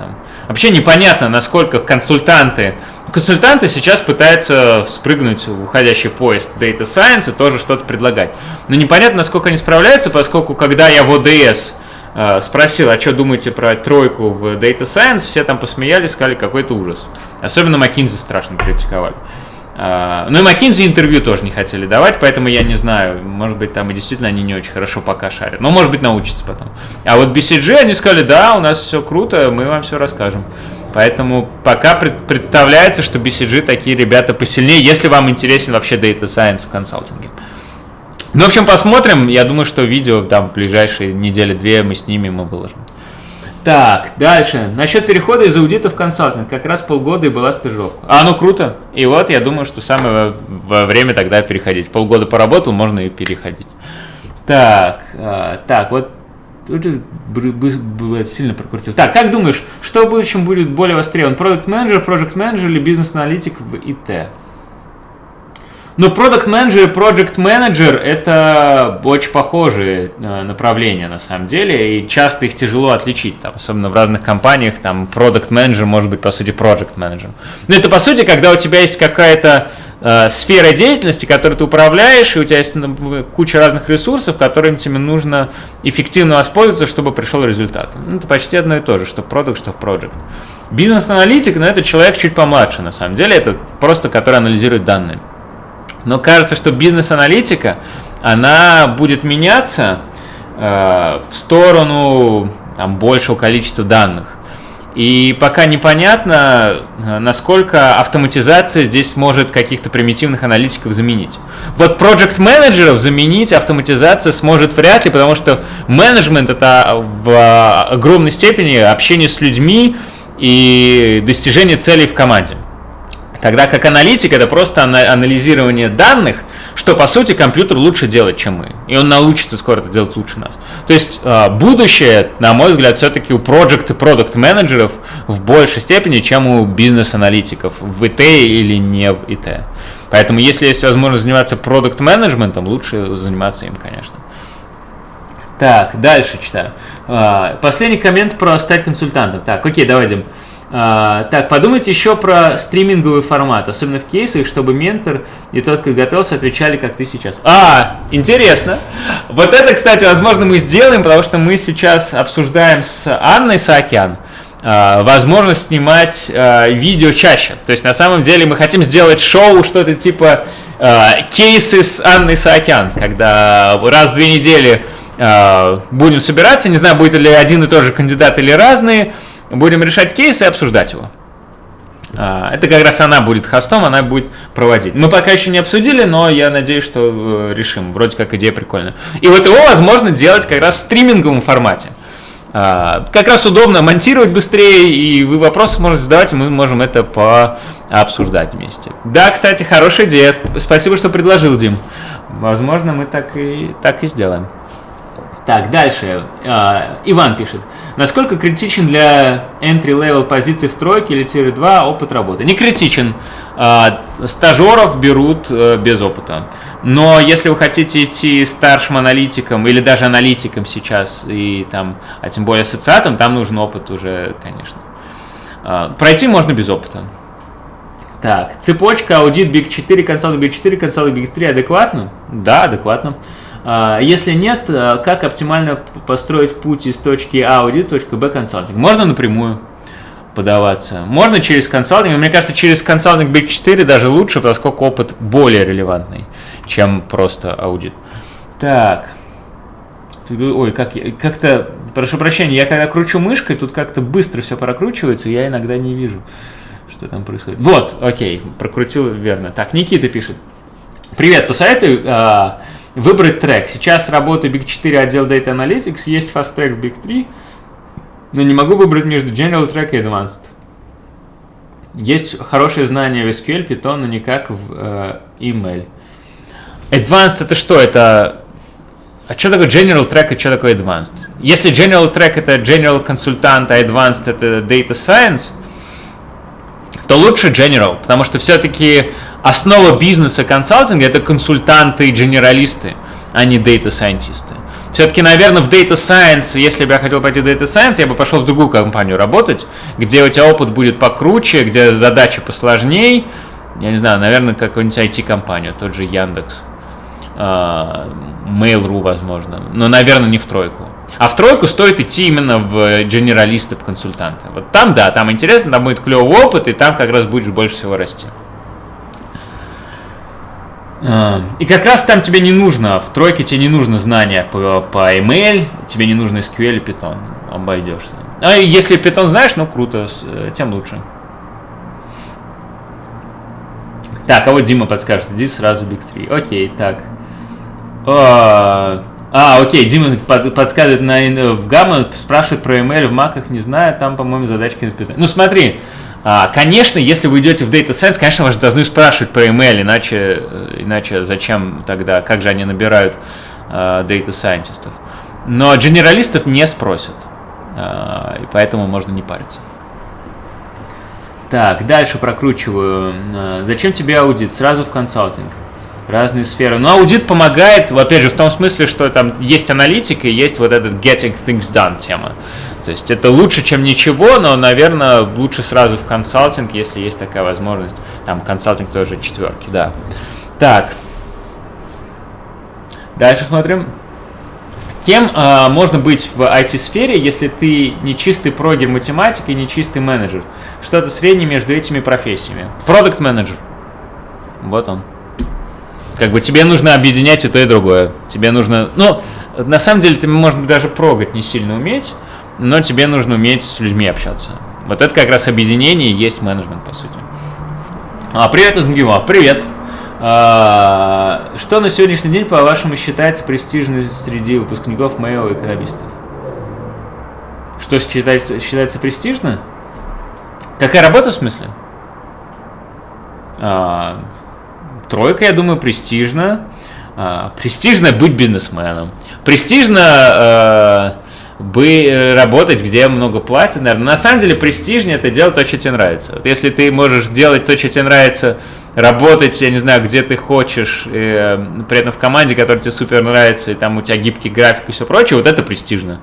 Вообще непонятно, насколько консультанты... Консультанты сейчас пытаются спрыгнуть в уходящий поезд Data Science и тоже что-то предлагать. Но непонятно, насколько они справляются, поскольку когда я в ОДС а, спросил, а что думаете про тройку в Data Science, все там посмеялись, сказали, какой-то ужас. Особенно McKinsey страшно критиковали. А, ну и McKinsey интервью тоже не хотели давать, поэтому я не знаю, может быть там и действительно они не очень хорошо пока шарят, но может быть научатся потом. А вот BCG они сказали, да, у нас все круто, мы вам все расскажем. Поэтому пока представляется, что BCG такие ребята посильнее, если вам интересен вообще Data Science в консалтинге. Ну, в общем, посмотрим. Я думаю, что видео там в ближайшие недели-две мы снимем и выложим. Так, дальше. Насчет перехода из аудита в консалтинг. Как раз полгода и была стажировка. А, ну круто. И вот я думаю, что самое время тогда переходить. Полгода поработал, можно и переходить. Так, а, так, вот сильно прокрутил. Так, как думаешь, что в будущем будет более востребован? Продукт менеджер, проект менеджер или бизнес-аналитик в ИТ? Ну, продукт менеджер и project менеджер это очень похожие э, направления на самом деле, и часто их тяжело отличить, там, особенно в разных компаниях, там, продукт менеджер может быть, по сути, project менеджер. Но это, по сути, когда у тебя есть какая-то э, сфера деятельности, которой ты управляешь, и у тебя есть ну, куча разных ресурсов, которыми тебе нужно эффективно воспользоваться, чтобы пришел результат. Ну, это почти одно и то же, что продукт, что project. Бизнес-аналитик, но ну, это человек чуть помладше, на самом деле, это просто который анализирует данные. Но кажется, что бизнес-аналитика, она будет меняться э, в сторону там, большего количества данных. И пока непонятно, э, насколько автоматизация здесь может каких-то примитивных аналитиков заменить. Вот проект менеджеров заменить автоматизация сможет вряд ли, потому что менеджмент это в огромной степени общение с людьми и достижение целей в команде. Тогда как аналитик это просто анализирование данных, что по сути компьютер лучше делает, чем мы. И он научится скоро это делать лучше нас. То есть а, будущее, на мой взгляд, все-таки у проект и продукт менеджеров в большей степени, чем у бизнес-аналитиков в ИТ или не в ИТ. Поэтому если есть возможность заниматься продукт менеджментом, лучше заниматься им, конечно. Так, дальше читаю. А, последний коммент про стать консультантом. Так, окей, давайте. А, так, подумайте еще про стриминговый формат, особенно в кейсах, чтобы ментор и тот, кто готовился, отвечали, как ты сейчас. А, интересно. Вот это, кстати, возможно, мы сделаем, потому что мы сейчас обсуждаем с Анной Саакян а, возможность снимать а, видео чаще. То есть, на самом деле, мы хотим сделать шоу, что-то типа а, кейсы с Анной Саакян, когда раз в две недели будем собираться, не знаю, будет ли один и тот же кандидат или разные, будем решать кейс и обсуждать его. А, это как раз она будет хостом, она будет проводить. Мы пока еще не обсудили, но я надеюсь, что э, решим. Вроде как идея прикольная. И вот его возможно делать как раз в стриминговом формате. А, как раз удобно монтировать быстрее, и вы вопросы можете задавать, и мы можем это пообсуждать вместе. Да, кстати, хорошая идея. Спасибо, что предложил, Дим. Возможно, мы так и, так и сделаем. Так, дальше. Uh, Иван пишет. Насколько критичен для entry-level позиций в тройке или тире 2 опыт работы? Не критичен. Uh, стажеров берут uh, без опыта. Но если вы хотите идти старшим аналитиком или даже аналитиком сейчас, и там, а тем более ассоциатом, там нужен опыт уже, конечно. Uh, пройти можно без опыта. Так, цепочка аудит Big 4, консалтинг Big 4, консалтинг Big 3 адекватно? Да, адекватно. А, если нет, а, как оптимально построить путь из точки А аудит в точку Б консалтинг? Можно напрямую подаваться. Можно через консалтинг. Мне кажется, через консалтинг Big 4 даже лучше, поскольку опыт более релевантный, чем просто аудит. Так. Ой, как, как-то, прошу прощения, я когда кручу мышкой, тут как-то быстро все прокручивается, я иногда не вижу, что там происходит. Вот, окей, прокрутил верно. Так, Никита пишет. Привет, посоветуй а, Выбрать трек. Сейчас работаю Big 4 отдел Data Analytics, есть Fast Track в Big 3, но не могу выбрать между General Track и Advanced. Есть хорошие знания в SQL, Python, но никак в э, email. Advanced это что? Это а что такое General Track и что такое Advanced? Если General Track это General консультант, а Advanced это Data Science, то лучше General, потому что все-таки основа бизнеса консалтинга это консультанты и генералисты, а не дата-сайентисты. Все-таки, наверное, в Data Science, если бы я хотел пойти в Data Science, я бы пошел в другую компанию работать, где у тебя опыт будет покруче, где задачи посложнее. Я не знаю, наверное, какую-нибудь IT-компанию, тот же Яндекс, а, Mail.ru, возможно. Но, наверное, не в тройку. А в тройку стоит идти именно в генералисты, в консультанты. Вот там, да, там интересно, там будет клевый опыт, и там как раз будешь больше всего расти. А, и как раз там тебе не нужно, в тройке тебе не нужно знания по, по email, тебе не нужно SQL и Python, обойдешься. А если Python знаешь, ну круто, э, тем лучше. Так, а вот Дима подскажет, иди сразу Big 3. Окей, так. А, а окей, Дима под, подсказывает на, в гамма, спрашивает про email в маках, не знаю, там, по-моему, задачки на Python. Ну смотри, конечно, если вы идете в Data Science, конечно, вас должны спрашивать про email, иначе, э, иначе зачем тогда, как же они набирают uh, Data Scientistов. Но генералистов не спросят, uh, и поэтому можно не париться. Так, дальше прокручиваю. А, зачем тебе аудит? Сразу в консалтинг. Разные сферы. Но аудит помогает, опять же, в том смысле, что там есть аналитика и есть вот этот getting things done тема. То есть это лучше, чем ничего, но, наверное, лучше сразу в консалтинг, если есть такая возможность. Там консалтинг тоже четверки, да. Так. Дальше смотрим. Кем э, можно быть в IT-сфере, если ты не чистый прогер математик и не чистый менеджер? Что-то среднее между этими профессиями. Продукт менеджер. Вот он. Как бы тебе нужно объединять и то, и другое. Тебе нужно... Ну, на самом деле, ты, может быть, даже прогать не сильно уметь, но тебе нужно уметь с людьми общаться. Вот это как раз объединение и есть менеджмент, по сути. А, привет из МГИМО. Привет. А, что на сегодняшний день, по-вашему, считается престижной среди выпускников и экономистов? Что считается, считается престижно? Какая работа в смысле? А, тройка, я думаю, престижно. А, престижно быть бизнесменом. Престижно а, бы работать, где много платят, наверное. На самом деле престижнее это делать то, что тебе нравится. Вот если ты можешь делать то, что тебе нравится работать, я не знаю, где ты хочешь, и, э, при этом в команде, которая тебе супер нравится, и там у тебя гибкий график и все прочее, вот это престижно.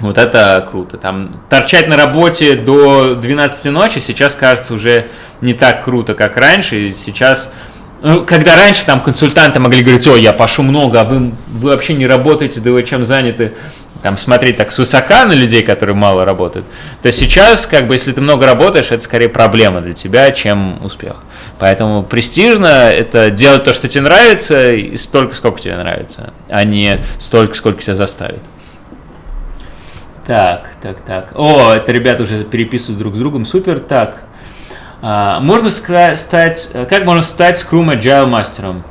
Вот это круто. Там торчать на работе до 12 ночи сейчас кажется уже не так круто, как раньше. И сейчас, ну, когда раньше там консультанты могли говорить, о, я пошу много, а вы, вы вообще не работаете, да вы чем заняты? там смотреть так свысока на людей, которые мало работают, то сейчас, как бы, если ты много работаешь, это скорее проблема для тебя, чем успех. Поэтому престижно это делать то, что тебе нравится, и столько, сколько тебе нравится, а не столько, сколько тебя заставит. Так, так, так. О, это ребята уже переписывают друг с другом. Супер. Так. А, можно стать, как можно стать Scrum Agile мастером?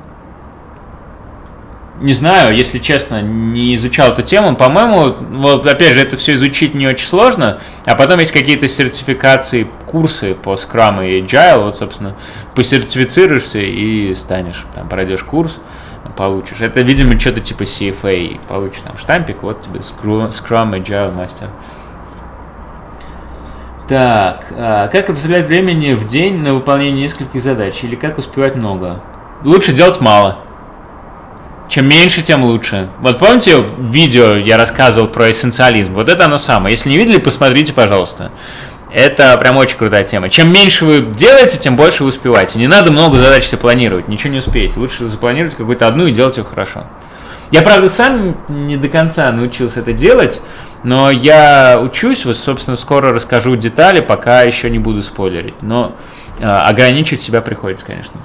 не знаю, если честно, не изучал эту тему. По-моему, вот опять же, это все изучить не очень сложно. А потом есть какие-то сертификации, курсы по Scrum и Agile. Вот, собственно, посертифицируешься и станешь. Там пройдешь курс, получишь. Это, видимо, что-то типа CFA. Получишь там штампик, вот тебе Scrum, Agile мастер. Так, а как определять времени в день на выполнение нескольких задач? Или как успевать много? Лучше делать мало. Чем меньше, тем лучше. Вот помните видео я рассказывал про эссенциализм? Вот это оно самое. Если не видели, посмотрите, пожалуйста. Это прям очень крутая тема. Чем меньше вы делаете, тем больше вы успеваете. Не надо много задач себе планировать, ничего не успеете. Лучше запланировать какую-то одну и делать ее хорошо. Я, правда, сам не до конца научился это делать, но я учусь, вот, собственно, скоро расскажу детали, пока еще не буду спойлерить. Но э, ограничить себя приходится, конечно.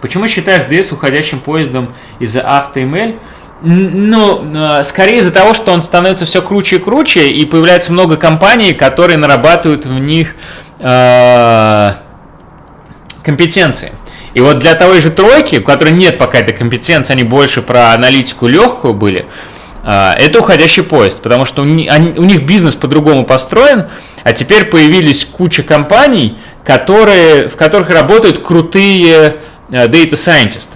Почему считаешь DS уходящим поездом из-за AutoML? Ну, э, скорее из-за того, что он становится все круче и круче, и появляется много компаний, которые нарабатывают в них э, компетенции. И вот для той же тройки, у которой нет пока этой компетенции, они больше про аналитику легкую были, э, это уходящий поезд, потому что у них, они, у них бизнес по-другому построен, а теперь появились куча компаний, которые, в которых работают крутые Э, data scientist.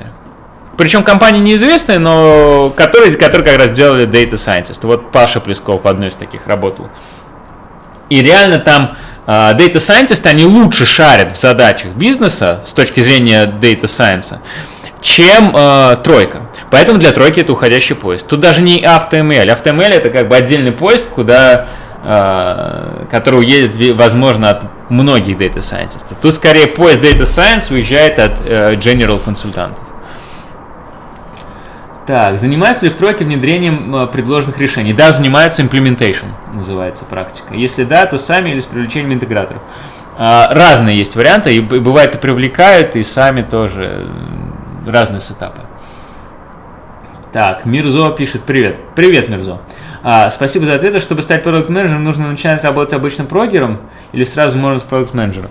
Причем компании неизвестные, но которые, которые как раз делали data scientist. Вот Паша Плесков в одной из таких работал. И реально там uh, data scientist, они лучше шарят в задачах бизнеса с точки зрения data science, чем uh, тройка. Поэтому для тройки это уходящий поезд. Тут даже не AutoML. AutoML это как бы отдельный поезд, куда Э, который уедет, возможно, от многих Data Scientist. Тут скорее поезд Data Science уезжает от э, General консультантов. Так, занимается ли в тройке внедрением э, предложенных решений? Да, занимается implementation, называется практика. Если да, то сами или с привлечением интеграторов. Разные есть варианты, и бывает и привлекают, и сами тоже разные сетапы. Так, Мирзо пишет, привет. Привет, Мирзо. А, спасибо за ответ. Чтобы стать продукт менеджером нужно начинать работать обычным прогером или сразу можно с продукт менеджера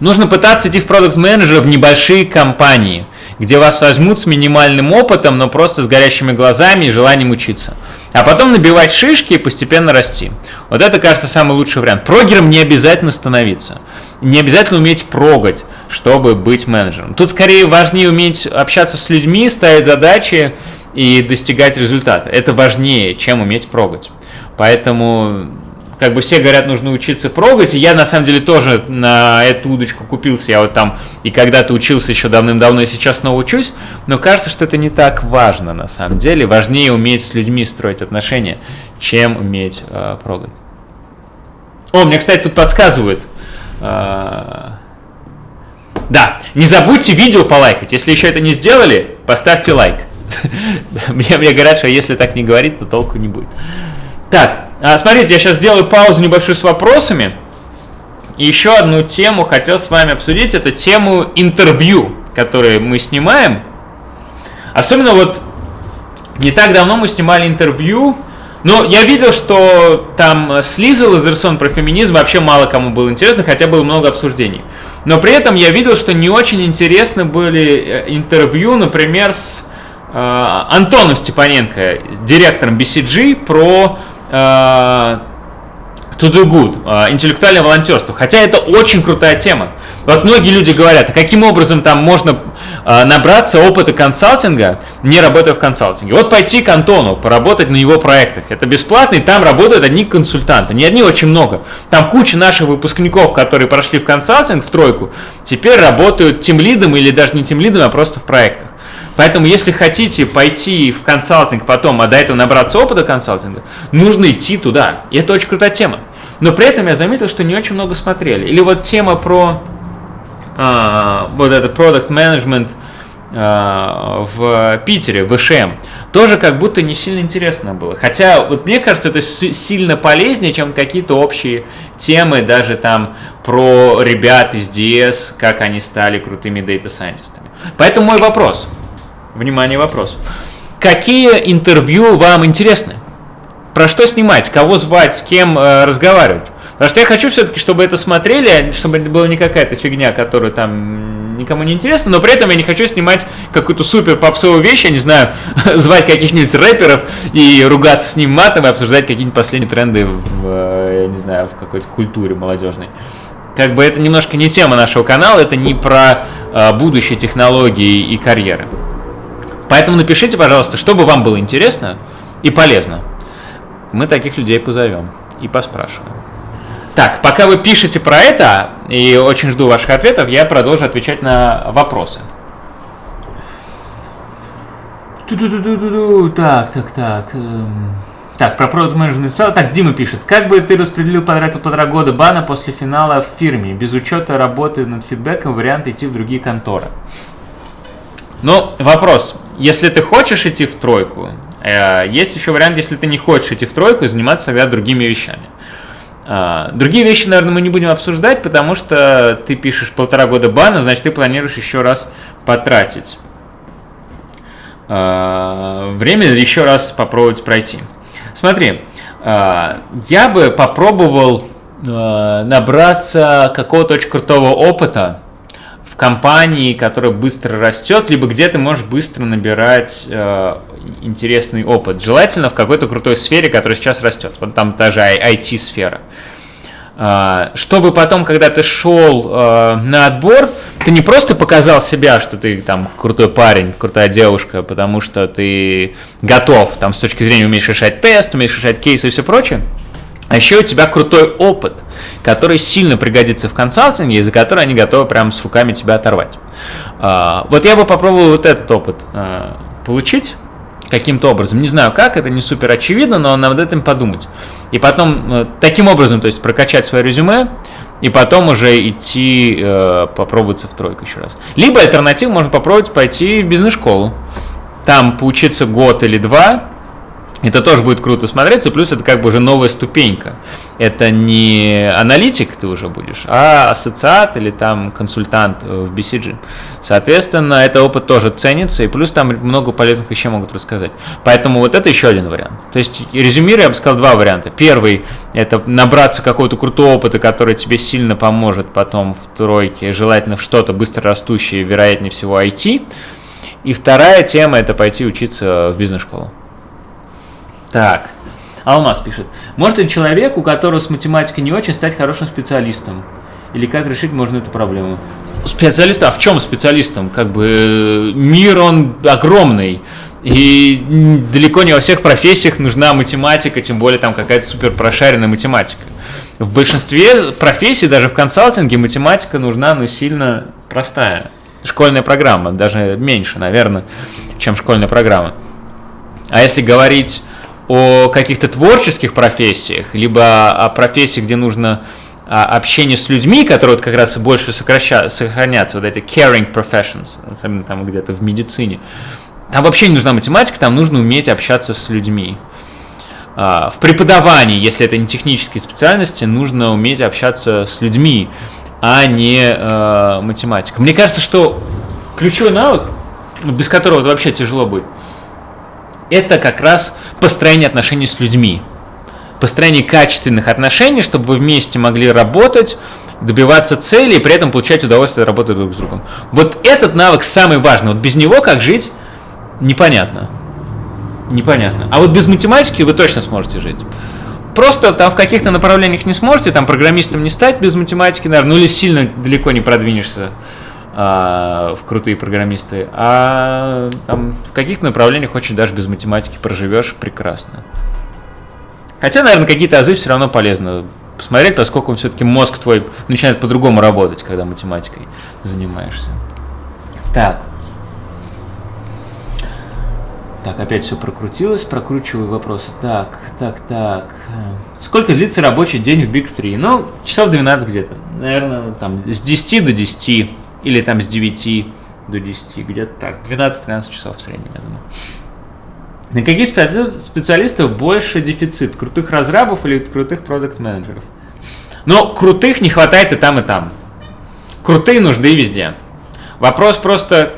Нужно пытаться идти в продукт менеджера в небольшие компании, где вас возьмут с минимальным опытом, но просто с горящими глазами и желанием учиться. А потом набивать шишки и постепенно расти. Вот это, кажется, самый лучший вариант. Прогером не обязательно становиться. Не обязательно уметь прогать, чтобы быть менеджером. Тут скорее важнее уметь общаться с людьми, ставить задачи и достигать результата. Это важнее, чем уметь прогать. Поэтому как бы все говорят, нужно учиться прогать, и я на самом деле тоже на эту удочку купился, я вот там и когда-то учился еще давным-давно, и сейчас снова учусь, но кажется, что это не так важно на самом деле, важнее уметь с людьми строить отношения, чем уметь э, прогать. О, мне, кстати, тут подсказывают. Э, да, не забудьте видео полайкать, если еще это не сделали, поставьте лайк. Мне, мне говорят, что если так не говорить, то толку не будет. Так, а, смотрите, я сейчас сделаю паузу небольшую с вопросами. И еще одну тему хотел с вами обсудить. Это тему интервью, которые мы снимаем. Особенно вот не так давно мы снимали интервью. Но я видел, что там с Лизой Лазерсон про феминизм вообще мало кому было интересно, хотя было много обсуждений. Но при этом я видел, что не очень интересны были э, интервью, например, с э, Антоном Степаненко, директором BCG, про to do good, uh, интеллектуальное волонтерство. Хотя это очень крутая тема. Вот многие люди говорят, а каким образом там можно uh, набраться опыта консалтинга, не работая в консалтинге. Вот пойти к Антону, поработать на его проектах. Это бесплатно, и там работают одни консультанты. Не одни, очень много. Там куча наших выпускников, которые прошли в консалтинг, в тройку, теперь работают тем лидом или даже не тем лидом, а просто в проектах. Поэтому, если хотите пойти в консалтинг потом, а до этого набраться опыта консалтинга, нужно идти туда. И это очень крутая тема. Но при этом я заметил, что не очень много смотрели. Или вот тема про а, вот этот product management а, в Питере, в ИШМ, тоже как будто не сильно интересно было. Хотя, вот мне кажется, это сильно полезнее, чем какие-то общие темы, даже там про ребят из DS, как они стали крутыми дата-сайентистами. Поэтому мой вопрос – Внимание, вопрос. Какие интервью вам интересны? Про что снимать? Кого звать? С кем э, разговаривать? Потому что я хочу все-таки, чтобы это смотрели, чтобы это была не какая-то фигня, которая там никому не интересна, но при этом я не хочу снимать какую-то супер попсовую вещь, я не знаю, звать каких-нибудь рэперов и ругаться с ним матом и обсуждать какие-нибудь последние тренды в, э, я не знаю, в какой-то культуре молодежной. Как бы это немножко не тема нашего канала, это не про э, будущее технологии и карьеры. Поэтому напишите, пожалуйста, что бы вам было интересно и полезно. Мы таких людей позовем и поспрашиваем. Так, пока вы пишете про это, и очень жду ваших ответов, я продолжу отвечать на вопросы. Так, так, так. Эм, так, про продукт менеджмент Так, Дима пишет. Как бы ты распределил, потратил полтора года бана после финала в фирме, без учета работы над фидбэком, вариант идти в другие конторы? Ну, вопрос. Если ты хочешь идти в тройку, э, есть еще вариант, если ты не хочешь идти в тройку, заниматься тогда другими вещами. Э, другие вещи, наверное, мы не будем обсуждать, потому что ты пишешь полтора года бана, значит, ты планируешь еще раз потратить э, время еще раз попробовать пройти. Смотри, я бы попробовал набраться какого-то очень крутого опыта, компании, которая быстро растет, либо где ты можешь быстро набирать э, интересный опыт. Желательно в какой-то крутой сфере, которая сейчас растет. Вот там та же IT-сфера. Э, чтобы потом, когда ты шел э, на отбор, ты не просто показал себя, что ты там крутой парень, крутая девушка, потому что ты готов, там с точки зрения умеешь решать тест, умеешь решать кейсы и все прочее, а еще у тебя крутой опыт, который сильно пригодится в консалтинге, и за который они готовы прямо с руками тебя оторвать. А, вот я бы попробовал вот этот опыт а, получить каким-то образом. Не знаю как, это не супер очевидно, но над этим подумать. И потом э, таким образом, то есть прокачать свое резюме, и потом уже идти э, попробоваться в тройку еще раз. Либо альтернативу можно попробовать пойти в бизнес-школу. Там поучиться год или два, Это тоже будет круто смотреться, плюс это как бы уже новая ступенька. Это не аналитик ты уже будешь, а ассоциат или там консультант в BCG. Соответственно, этот опыт тоже ценится, и плюс там много полезных вещей могут рассказать. Поэтому вот это еще один вариант. То есть, резюмируя, я бы сказал два варианта. Первый – это набраться какого-то крутого опыта, который тебе сильно поможет потом в тройке, желательно в что-то быстро растущее, вероятнее всего IT. И вторая тема – это пойти учиться в бизнес-школу. Так, Алмаз пишет. Может ли человек, у которого с математикой не очень, стать хорошим специалистом? Или как решить можно эту проблему? Специалист, а в чем специалистом? Как бы мир, он огромный. И далеко не во всех профессиях нужна математика, тем более там какая-то супер прошаренная математика. В большинстве профессий, даже в консалтинге, математика нужна, но сильно простая. Школьная программа, даже меньше, наверное, чем школьная программа. А если говорить о каких-то творческих профессиях, либо о профессиях, где нужно а, общение с людьми, которые вот как раз больше сокраща, сохранятся, вот эти caring professions, особенно там где-то в медицине, там вообще не нужна математика, там нужно уметь общаться с людьми. А, в преподавании, если это не технические специальности, нужно уметь общаться с людьми, а не э, математика. Мне кажется, что ключевой навык, без которого вообще тяжело будет, это как раз построение отношений с людьми. Построение качественных отношений, чтобы вы вместе могли работать, добиваться цели и при этом получать удовольствие от работы друг с другом. Вот этот навык самый важный. Вот без него как жить, непонятно. Непонятно. А вот без математики вы точно сможете жить. Просто там в каких-то направлениях не сможете, там программистом не стать без математики, наверное, ну или сильно далеко не продвинешься а, в крутые программисты, а там, в каких-то направлениях очень даже без математики проживешь прекрасно. Хотя, наверное, какие-то азы все равно полезно посмотреть, поскольку все-таки мозг твой начинает по-другому работать, когда математикой занимаешься. Так. Так, опять все прокрутилось, прокручиваю вопросы. Так, так, так. Сколько длится рабочий день в Big 3? Ну, часов 12 где-то. Наверное, там с 10 до 10 или там с 9 до 10, где-то так, 12-13 часов в среднем, я думаю. На каких специалистов больше дефицит? Крутых разрабов или крутых продукт-менеджеров? Но крутых не хватает и там, и там. Крутые нужны везде. Вопрос просто,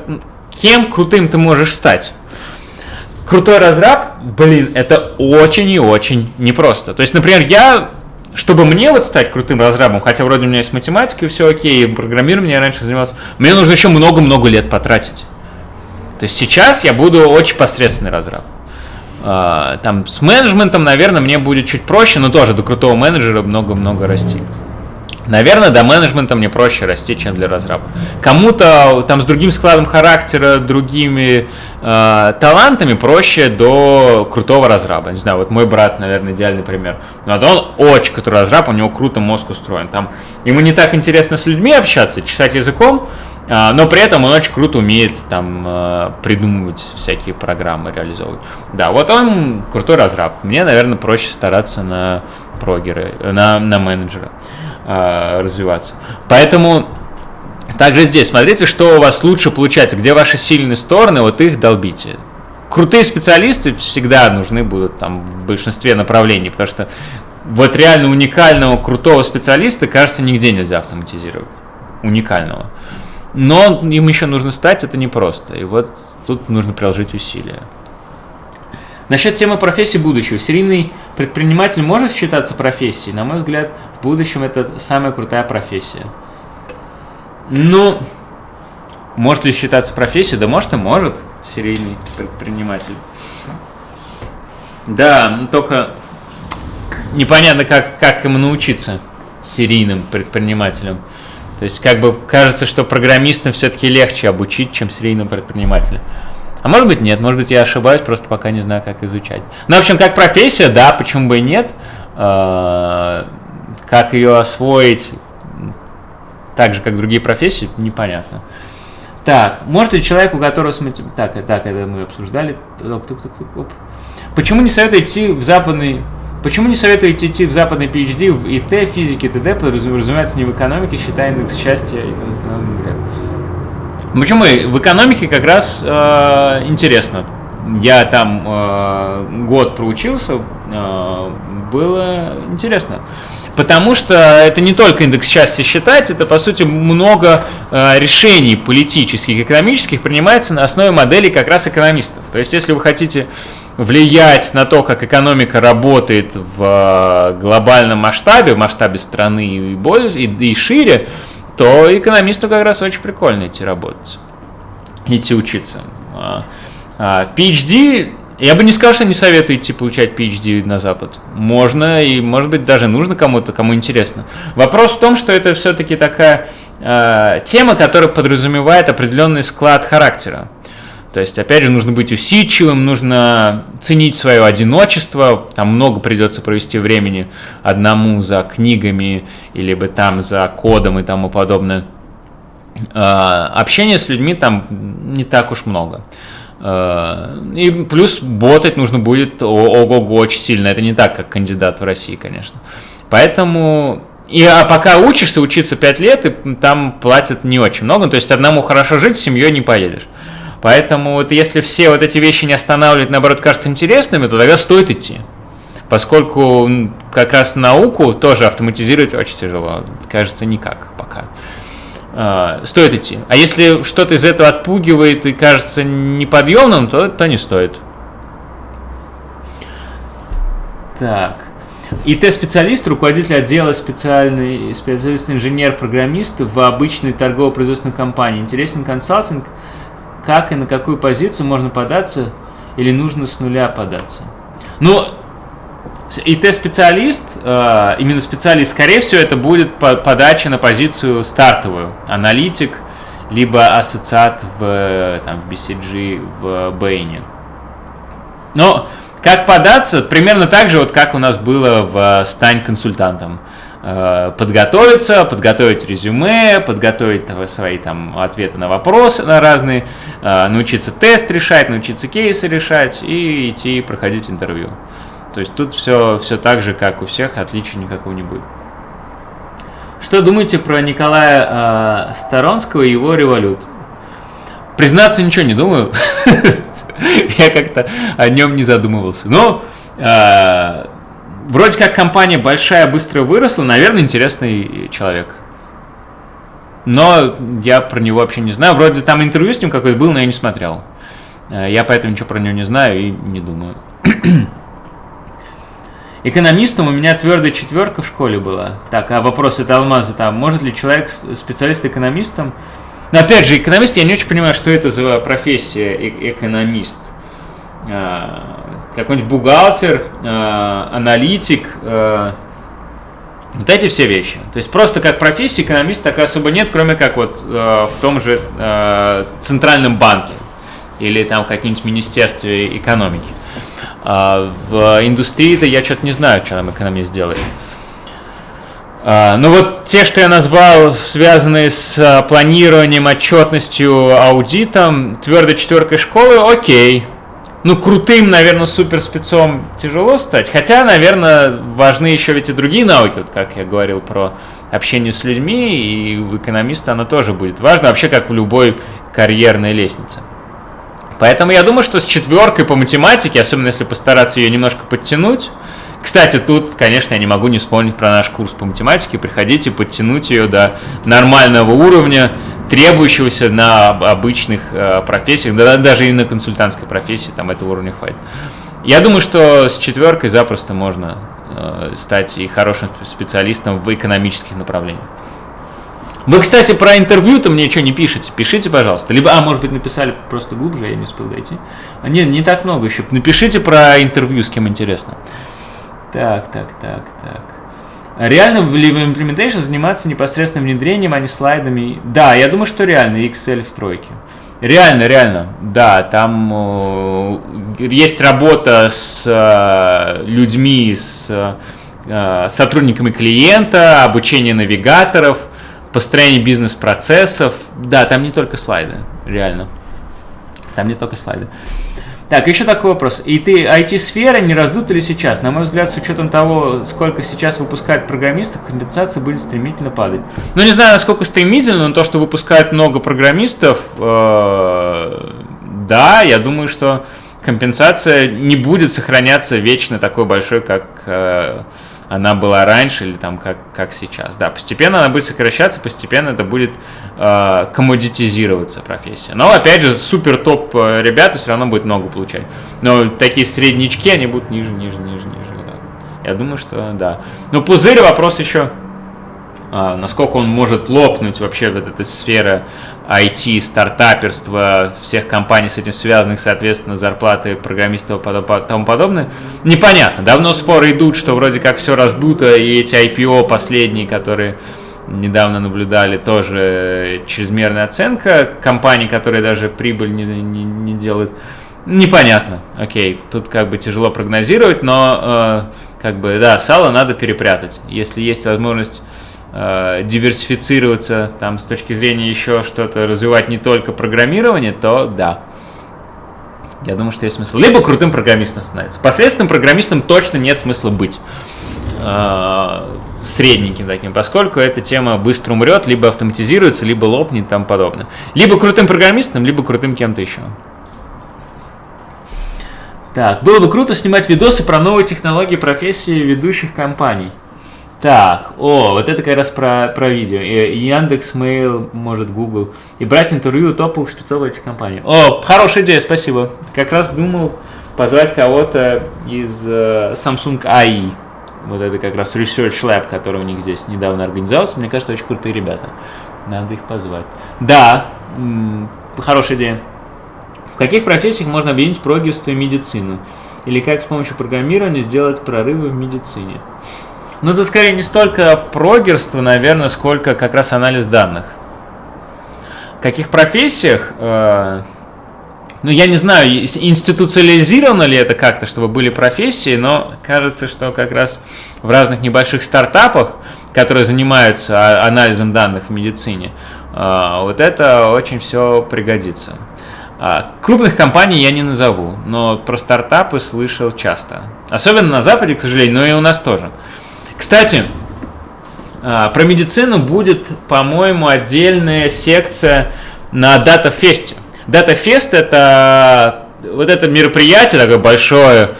кем крутым ты можешь стать? Крутой разраб, блин, это очень и очень непросто. То есть, например, я чтобы мне вот стать крутым разрабом, хотя вроде у меня есть математика и все окей, и программированием я раньше занимался, мне нужно еще много-много лет потратить. То есть сейчас я буду очень посредственный разраб. А, там с менеджментом, наверное, мне будет чуть проще, но тоже до крутого менеджера много-много расти. Наверное, до менеджмента мне проще расти, чем для разраба. Кому-то там с другим складом характера, другими э, талантами проще до крутого разраба. Не знаю, вот мой брат, наверное, идеальный пример. Но он очень крутой разраб, у него круто мозг устроен. Там ему не так интересно с людьми общаться, чесать языком, э, но при этом он очень круто умеет там э, придумывать всякие программы, реализовывать. Да, вот он крутой разраб. Мне, наверное, проще стараться на прогеры, на, на менеджера э, развиваться. Поэтому также здесь смотрите, что у вас лучше получается, где ваши сильные стороны, вот их долбите. Крутые специалисты всегда нужны будут там в большинстве направлений, потому что вот реально уникального крутого специалиста, кажется, нигде нельзя автоматизировать. Уникального. Но им еще нужно стать, это непросто. И вот тут нужно приложить усилия. Насчет темы профессии будущего. Серийный предприниматель может считаться профессией? На мой взгляд, в будущем это самая крутая профессия. Ну, может ли считаться профессией? Да может и может серийный предприниматель. Да, ну только непонятно, как, как ему научиться серийным предпринимателям. То есть, как бы кажется, что программистам все-таки легче обучить, чем серийным предпринимателям. А может быть нет, может быть я ошибаюсь, просто пока не знаю, как изучать. Ну, в общем, как профессия, да, почему бы и нет. А, как ее освоить так же, как другие профессии, непонятно. Так, может ли человек, у которого... Так, так, это мы обсуждали. Почему не советую идти в западный... Почему не советуете идти в западный PhD в ИТ, физике, т.д., разумеется, не в экономике, считая индекс счастья и тому подобное? Почему? В экономике как раз э, интересно. я там э, год проучился, э, было интересно. Потому что это не только индекс счастья считать, это по сути много э, решений политических, экономических принимается на основе моделей как раз экономистов. То есть если вы хотите влиять на то, как экономика работает в э, глобальном масштабе, в масштабе страны и, больше, и, и шире, то экономисту как раз очень прикольно идти работать, идти учиться. А, а, PhD я бы не сказал, что не советую идти получать PhD на Запад. Можно и, может быть, даже нужно кому-то, кому интересно. Вопрос в том, что это все-таки такая э, тема, которая подразумевает определенный склад характера. То есть, опять же, нужно быть усидчивым, нужно ценить свое одиночество, там много придется провести времени одному за книгами, или бы там за кодом и тому подобное. Э, общения с людьми там не так уж много. Э, и плюс ботать нужно будет ого-го очень сильно. Это не так, как кандидат в России, конечно. Поэтому и а пока учишься, учиться 5 лет, и там платят не очень много. То есть одному хорошо жить, с семьей не поедешь. Поэтому вот если все вот эти вещи не останавливать, наоборот, кажутся интересными, то тогда стоит идти. Поскольку как раз науку тоже автоматизировать очень тяжело. Кажется, никак пока. А, стоит идти. А если что-то из этого отпугивает и кажется неподъемным, то, то не стоит. Так. ИТ-специалист, руководитель отдела специальный специалист-инженер-программист в обычной торгово-производственной компании. Интересен консалтинг, как и на какую позицию можно податься или нужно с нуля податься. Ну, ИТ-специалист, э, именно специалист, скорее всего, это будет подача на позицию стартовую. Аналитик, либо ассоциат в, там, в BCG, в Бэйне. Но как податься? Примерно так же, вот как у нас было в «Стань консультантом». Э, подготовиться, подготовить резюме, подготовить свои там ответы на вопросы на разные, э, научиться тест решать, научиться кейсы решать и идти проходить интервью. То есть тут все, все так же, как у всех, отличия никакого не будет. Что думаете про Николая э, Сторонского и его револют? Признаться, ничего не думаю. Я как-то о нем не задумывался. Но э, вроде как компания большая, быстро выросла, наверное, интересный человек. Но я про него вообще не знаю. Вроде там интервью с ним какое-то было, но я не смотрел. Э, я поэтому ничего про него не знаю и не думаю. Экономистом у меня твердая четверка в школе была. Так, а вопрос это алмазы там. Может ли человек, специалист экономистом? Но опять же, экономист, я не очень понимаю, что это за профессия э экономист. Какой-нибудь бухгалтер, а, аналитик, а, вот эти все вещи. То есть просто как профессия экономист такой особо нет, кроме как вот а, в том же а, центральном банке или там каком-нибудь министерстве экономики. А в индустрии-то я что-то не знаю, что там экономист делает. А, ну вот те, что я назвал, связанные с а, планированием, отчетностью, аудитом, твердой четверкой школы, окей. Ну, крутым, наверное, суперспецом тяжело стать. Хотя, наверное, важны еще ведь и другие науки, вот как я говорил про общение с людьми, и у экономиста оно тоже будет важно, вообще как в любой карьерной лестнице. Поэтому я думаю, что с четверкой по математике, особенно если постараться ее немножко подтянуть, кстати, тут, конечно, я не могу не вспомнить про наш курс по математике. Приходите подтянуть ее до нормального уровня, требующегося на обычных э, профессиях, да, даже и на консультантской профессии, там этого уровня хватит. Я думаю, что с четверкой запросто можно э, стать и хорошим специалистом в экономических направлениях. Вы, кстати, про интервью-то мне что не пишете? Пишите, пожалуйста. Либо, а, может быть, написали просто глубже, я не успел дойти. А, нет, не так много еще. Напишите про интервью, с кем интересно. Так, так, так, так. Реально в Implementation заниматься непосредственным внедрением, а не слайдами? Да, я думаю, что реально, Excel в тройке. Реально, реально, да, там э, есть работа с э, людьми, с э, сотрудниками клиента, обучение навигаторов – построение бизнес-процессов. Да, там не только слайды, реально. Там не только слайды. Так, еще такой вопрос. И ты IT-сфера не раздута ли сейчас? На мой взгляд, с учетом того, сколько сейчас выпускают программистов, компенсация будет стремительно падать. Ну, не знаю, насколько стремительно, но то, что выпускают много программистов, э, да, я думаю, что компенсация не будет сохраняться вечно такой большой, как э, она была раньше или там как, как сейчас. Да, постепенно она будет сокращаться, постепенно это будет э, коммодитизироваться профессия. Но опять же, супер топ э, ребята все равно будет много получать. Но такие среднячки, они будут ниже, ниже, ниже, ниже. Вот так. Я думаю, что да. Но пузырь вопрос еще насколько он может лопнуть вообще в этой сфере IT, стартаперства, всех компаний с этим связанных, соответственно, зарплаты программистов и тому подобное, непонятно. Давно споры идут, что вроде как все раздуто, и эти IPO последние, которые недавно наблюдали, тоже чрезмерная оценка компаний, которые даже прибыль не, не, не делают. Непонятно, окей, тут как бы тяжело прогнозировать, но э, как бы, да, сало надо перепрятать. Если есть возможность э, диверсифицироваться там с точки зрения еще что-то развивать не только программирование, то да. Я думаю, что есть смысл. Либо крутым программистом становиться. Посредственным программистом точно нет смысла быть. Э, средненьким таким, поскольку эта тема быстро умрет, либо автоматизируется, либо лопнет и тому подобное. Либо крутым программистом, либо крутым кем-то еще. Так, было бы круто снимать видосы про новые технологии профессии ведущих компаний. Так, о, вот это как раз про, про видео. И Яндекс, Mail, может, Google. И брать интервью топовых спецов этих компаний. О, хорошая идея, спасибо. Как раз думал позвать кого-то из uh, Samsung AI. Вот это как раз Research Lab, который у них здесь недавно организовался. Мне кажется, очень крутые ребята. Надо их позвать. Да, хорошая идея. В каких профессиях можно объединить прогерство и медицину? Или как с помощью программирования сделать прорывы в медицине? Ну, это скорее не столько прогерство, наверное, сколько как раз анализ данных. В каких профессиях? Э, ну, я не знаю, институциализировано ли это как-то, чтобы были профессии, но кажется, что как раз в разных небольших стартапах, которые занимаются анализом данных в медицине, э, вот это очень все пригодится. А, крупных компаний я не назову, но про стартапы слышал часто. Особенно на Западе, к сожалению, но и у нас тоже. Кстати, а, про медицину будет, по-моему, отдельная секция на DataFest. DataFest это вот это мероприятие такое большое,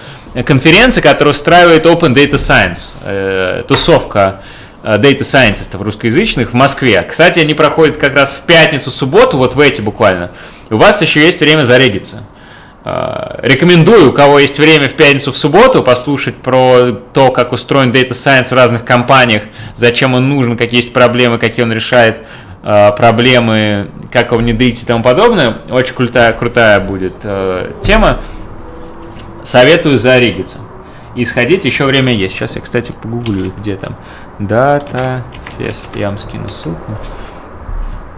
конференция, которая устраивает Open Data Science, э, тусовка э, Data Scientistов русскоязычных в Москве. Кстати, они проходят как раз в пятницу, субботу, вот в эти буквально. У вас еще есть время зарегиться. Э, рекомендую, у кого есть время в пятницу, в субботу, послушать про то, как устроен Data Science в разных компаниях, зачем он нужен, какие есть проблемы, какие он решает э, проблемы, как его внедрить и тому подобное. Очень крутая, крутая будет э, тема. Советую зарегиться. И сходить, еще время есть. Сейчас я, кстати, погуглю, где там. Data Fest. Я вам скину ссылку.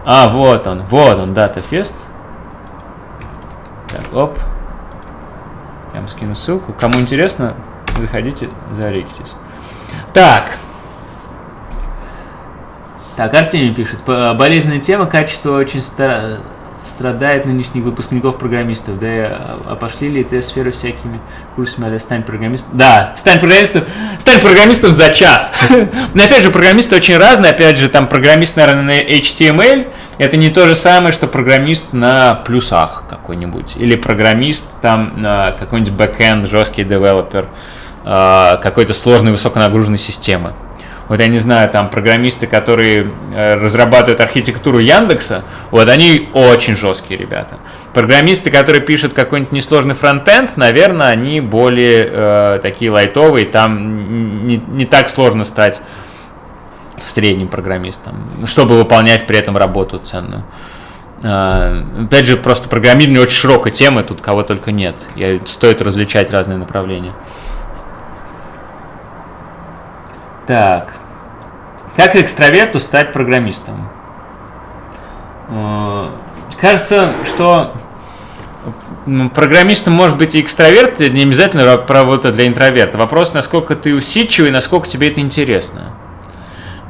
А, вот он, вот он, Data Fest. Так, оп. Я вам скину ссылку. Кому интересно, заходите, зарегитесь. Так. Так, Артемий пишет. Болезненная тема, качество очень старое страдает нынешних выпускников программистов. Да, а, а пошли ли ты сферы всякими курсами, а стань программистом? Да, стань программистом, стань программистом за час. Но опять же, программисты очень разные. Опять же, там программист, наверное, на HTML, это не то же самое, что программист на плюсах какой-нибудь. Или программист там на какой-нибудь бэкэнд, жесткий девелопер а, какой-то сложной высоконагруженной системы вот я не знаю, там программисты, которые э, разрабатывают архитектуру Яндекса, вот они очень жесткие ребята. Программисты, которые пишут какой-нибудь несложный фронтенд, наверное, они более э, такие лайтовые, там не, не так сложно стать средним программистом, чтобы выполнять при этом работу ценную. Uh, опять же, просто программирование очень широкая тема, тут кого только нет. Я, стоит различать разные направления. Так. Как экстраверту стать программистом? Э, кажется, что программистом может быть и экстраверт, не обязательно работа для интроверта. Вопрос, насколько ты усидчивый, насколько тебе это интересно.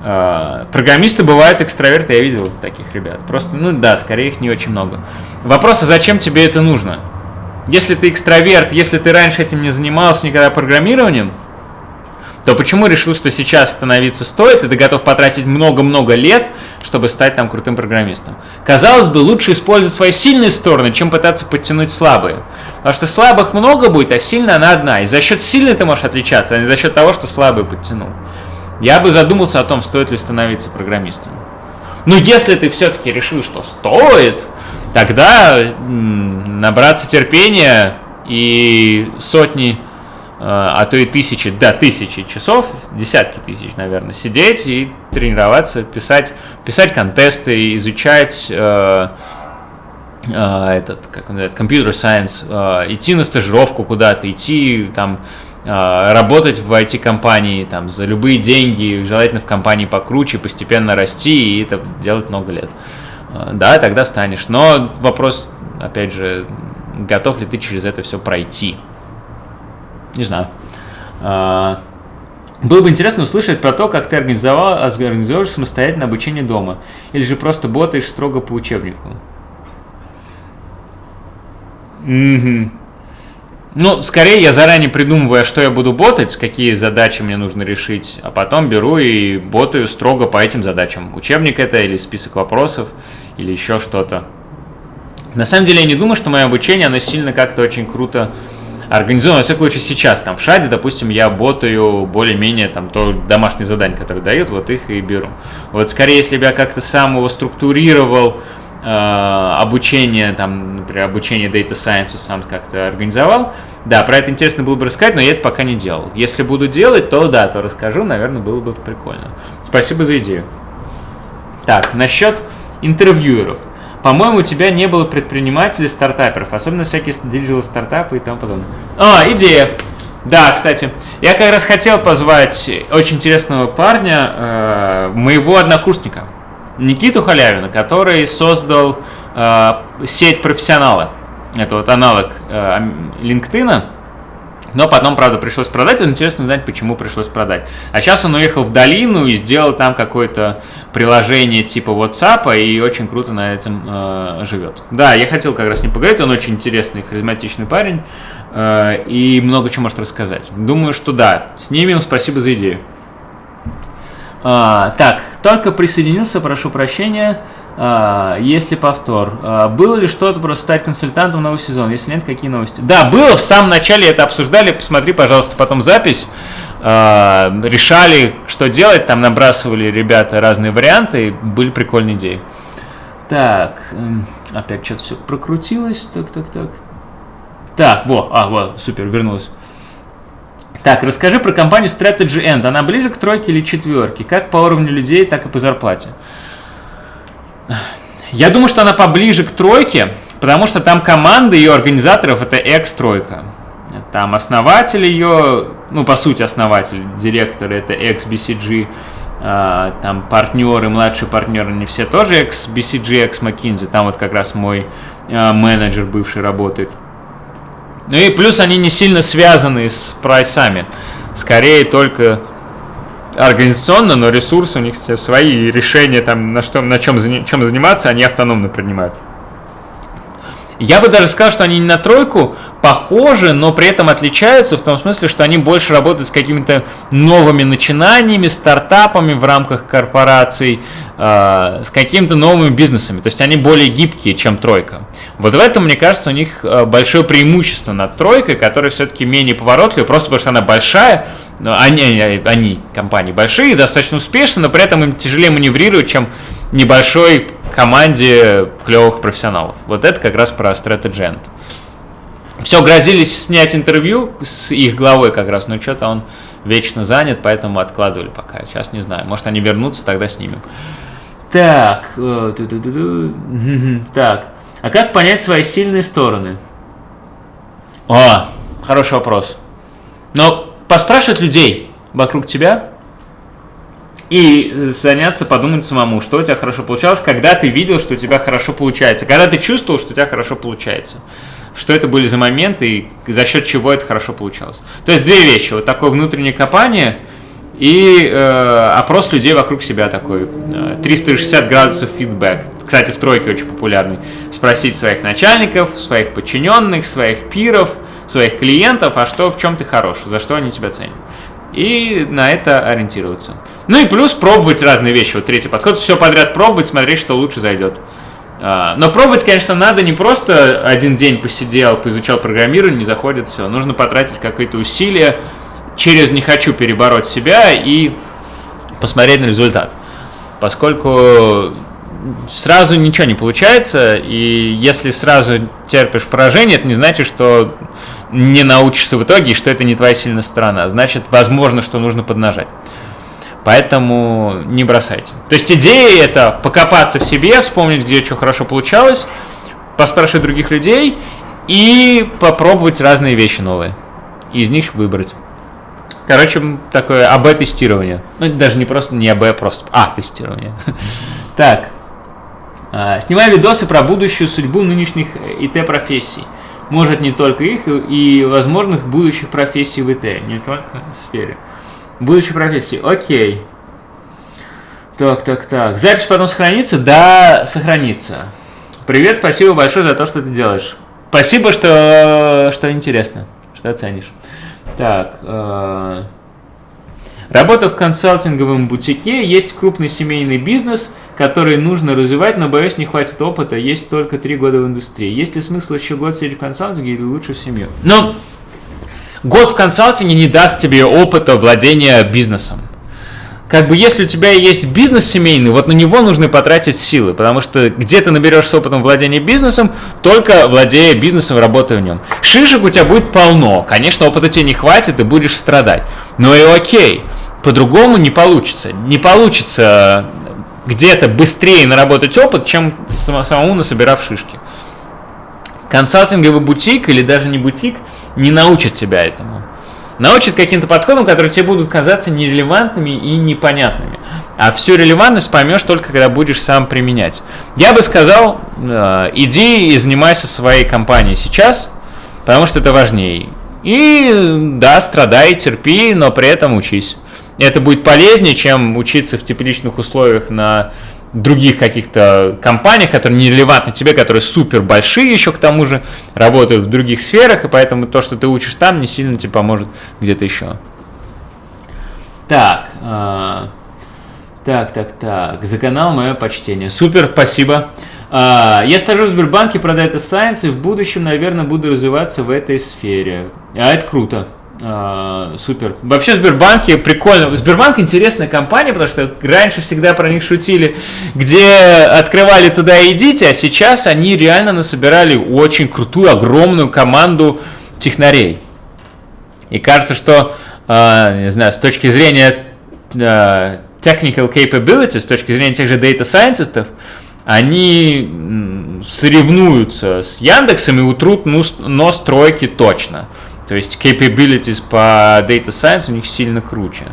Э, программисты бывают экстраверты, я видел таких ребят. Просто, ну да, скорее их не очень много. Вопрос, а зачем тебе это нужно? Если ты экстраверт, если ты раньше этим не занимался никогда программированием, то почему решил, что сейчас становиться стоит, и ты готов потратить много-много лет, чтобы стать там крутым программистом? Казалось бы, лучше использовать свои сильные стороны, чем пытаться подтянуть слабые. Потому что слабых много будет, а сильная она одна. И за счет сильной ты можешь отличаться, а не за счет того, что слабый подтянул. Я бы задумался о том, стоит ли становиться программистом. Но если ты все-таки решил, что стоит, тогда набраться терпения и сотни а, а то и тысячи, да, тысячи часов, десятки тысяч, наверное, сидеть и тренироваться, писать, писать контесты, изучать э, э, этот, как он называется, computer science, э, идти на стажировку куда-то, идти там э, работать в IT-компании там за любые деньги, желательно в компании покруче, постепенно расти и это делать много лет. Э, да, тогда станешь. Но вопрос, опять же, готов ли ты через это все пройти? Не знаю. А, было бы интересно услышать про то, как ты организовал, организовываешь самостоятельное обучение дома. Или же просто ботаешь строго по учебнику. Угу. Ну, скорее я заранее придумываю, что я буду ботать, какие задачи мне нужно решить, а потом беру и ботаю строго по этим задачам. Учебник это или список вопросов, или еще что-то. На самом деле я не думаю, что мое обучение, оно сильно как-то очень круто организовано, во всяком случае, сейчас, там, в шаде, допустим, я ботаю более-менее, там, то домашние задания, которые дают, вот их и беру. Вот, скорее, если бы я как-то сам его структурировал, э, обучение, там, например, обучение Data Science сам как-то организовал, да, про это интересно было бы рассказать, но я это пока не делал. Если буду делать, то да, то расскажу, наверное, было бы прикольно. Спасибо за идею. Так, насчет интервьюеров. По-моему, у тебя не было предпринимателей, стартаперов, особенно всякие digital стартапы и тому подобное. А, идея. Да, кстати, я как раз хотел позвать очень интересного парня, э, моего однокурсника, Никиту Халявина, который создал э, сеть профессионала. Это вот аналог э, LinkedIn. Но потом, правда, пришлось продать. Интересно узнать, почему пришлось продать. А сейчас он уехал в долину и сделал там какое-то приложение типа WhatsApp и очень круто на этом э, живет. Да, я хотел как раз не поговорить. Он очень интересный, харизматичный парень э, и много чего может рассказать. Думаю, что да. Снимем. Спасибо за идею. А, так, только присоединился, прошу прощения. А, если повтор. А, было ли что-то про стать консультантом нового сезона? Если нет, какие новости? Да, было, в самом начале это обсуждали, посмотри, пожалуйста, потом запись. А, решали, что делать, там набрасывали ребята разные варианты, были прикольные идеи. Так, опять что-то все прокрутилось, так, так, так. Так, во, а, во, супер, вернулась. Так, расскажи про компанию Strategy End. Она ближе к тройке или четверке? Как по уровню людей, так и по зарплате. Я думаю, что она поближе к тройке, потому что там команда ее организаторов это экс-тройка. Там основатель ее, ну, по сути, основатель, директор это экс-BCG, а, там партнеры, младшие партнеры, не все тоже экс-BCG, экс-McKinsey, там вот как раз мой а, менеджер бывший работает. Ну и плюс они не сильно связаны с прайсами, скорее только организационно, но ресурсы у них свои, решения там на, что, на чем, чем заниматься, они автономно принимают. Я бы даже сказал, что они не на тройку похожи, но при этом отличаются в том смысле, что они больше работают с какими-то новыми начинаниями, стартапами в рамках корпораций, э, с какими-то новыми бизнесами. То есть они более гибкие, чем тройка. Вот в этом, мне кажется, у них э, большое преимущество над тройкой, которая все-таки менее поворотливая, просто потому что она большая, они, они, компании большие, достаточно успешны, но при этом им тяжелее маневрировать, чем небольшой команде клевых профессионалов. Вот это как раз про Strategent. Все, грозились снять интервью с их главой как раз, но что-то он вечно занят, поэтому откладывали пока. Сейчас не знаю, может они вернутся, тогда снимем. Так, э, так, а как понять свои сильные стороны? О, хороший вопрос. Но поспрашивать людей вокруг тебя и заняться, подумать самому, что у тебя хорошо получалось, когда ты видел, что у тебя хорошо получается, когда ты чувствовал, что у тебя хорошо получается. Что это были за моменты и за счет чего это хорошо получалось. То есть две вещи. Вот такое внутреннее копание и э, опрос людей вокруг себя такой. 360 э, градусов фидбэк. Кстати, в тройке очень популярный. Спросить своих начальников, своих подчиненных, своих пиров – своих клиентов, а что в чем ты хорош, за что они тебя ценят. и на это ориентироваться. Ну и плюс пробовать разные вещи. Вот третий подход. Все подряд пробовать, смотреть, что лучше зайдет. А, но пробовать, конечно, надо не просто один день посидел, поизучал программирование, не заходит, все. Нужно потратить какие-то усилия, через «не хочу» перебороть себя и посмотреть на результат. Поскольку сразу ничего не получается, и если сразу терпишь поражение, это не значит, что не научишься в итоге, и что это не твоя сильная сторона. Значит, возможно, что нужно поднажать. Поэтому не бросайте. То есть идея это покопаться в себе, вспомнить, где что хорошо получалось, поспрашивать других людей и попробовать разные вещи новые. И из них выбрать. Короче, такое АБ-тестирование. Ну, даже не просто не АБ, а просто А-тестирование. Так. А, снимаю видосы про будущую судьбу нынешних ИТ-профессий. Может, не только их, и возможных будущих профессий в ИТ, не только в сфере. Будущей профессии. Окей. Так, так, так. Запись потом сохранится? Да, сохранится. Привет, спасибо большое за то, что ты делаешь. Спасибо, что, что интересно, что оценишь. Так. Э, работа в консалтинговом бутике. Есть крупный семейный бизнес, который нужно развивать, но, боюсь, не хватит опыта. Есть только три года в индустрии. Есть ли смысл еще год сидеть в консалтинге или лучше в семью? Ну, год в консалтинге не даст тебе опыта владения бизнесом. Как бы если у тебя есть бизнес семейный, вот на него нужно потратить силы, потому что где ты наберешься опытом владения бизнесом, только владея бизнесом, работая в нем. Шишек у тебя будет полно, конечно, опыта тебе не хватит, и будешь страдать. Но и окей, по-другому не получится. Не получится где-то быстрее наработать опыт, чем самому насобирав шишки. Консалтинговый бутик или даже не бутик – не научит тебя этому. Научит каким-то подходам, которые тебе будут казаться нерелевантными и непонятными. А всю релевантность поймешь только, когда будешь сам применять. Я бы сказал, э, иди и занимайся своей компанией сейчас, потому что это важнее. И да, страдай, терпи, но при этом учись. Это будет полезнее, чем учиться в тепличных условиях на других каких-то компаниях, которые не релевантны тебе, которые супер большие еще к тому же, работают в других сферах, и поэтому то, что ты учишь там, не сильно тебе поможет где-то еще. Так, э, так, так, так, за канал мое почтение. Супер, спасибо. Э, я стажу в Сбербанке про Data Science и в будущем, наверное, буду развиваться в этой сфере. А это круто. А, супер. Вообще Сбербанки прикольно. Сбербанк интересная компания, потому что раньше всегда про них шутили, где открывали туда идите, а сейчас они реально насобирали очень крутую, огромную команду технарей. И кажется, что, э, не знаю, с точки зрения э, technical capability, с точки зрения тех же data scientists, они соревнуются с Яндексом и утрут нос тройки точно. То есть capabilities по Data Science у них сильно круче.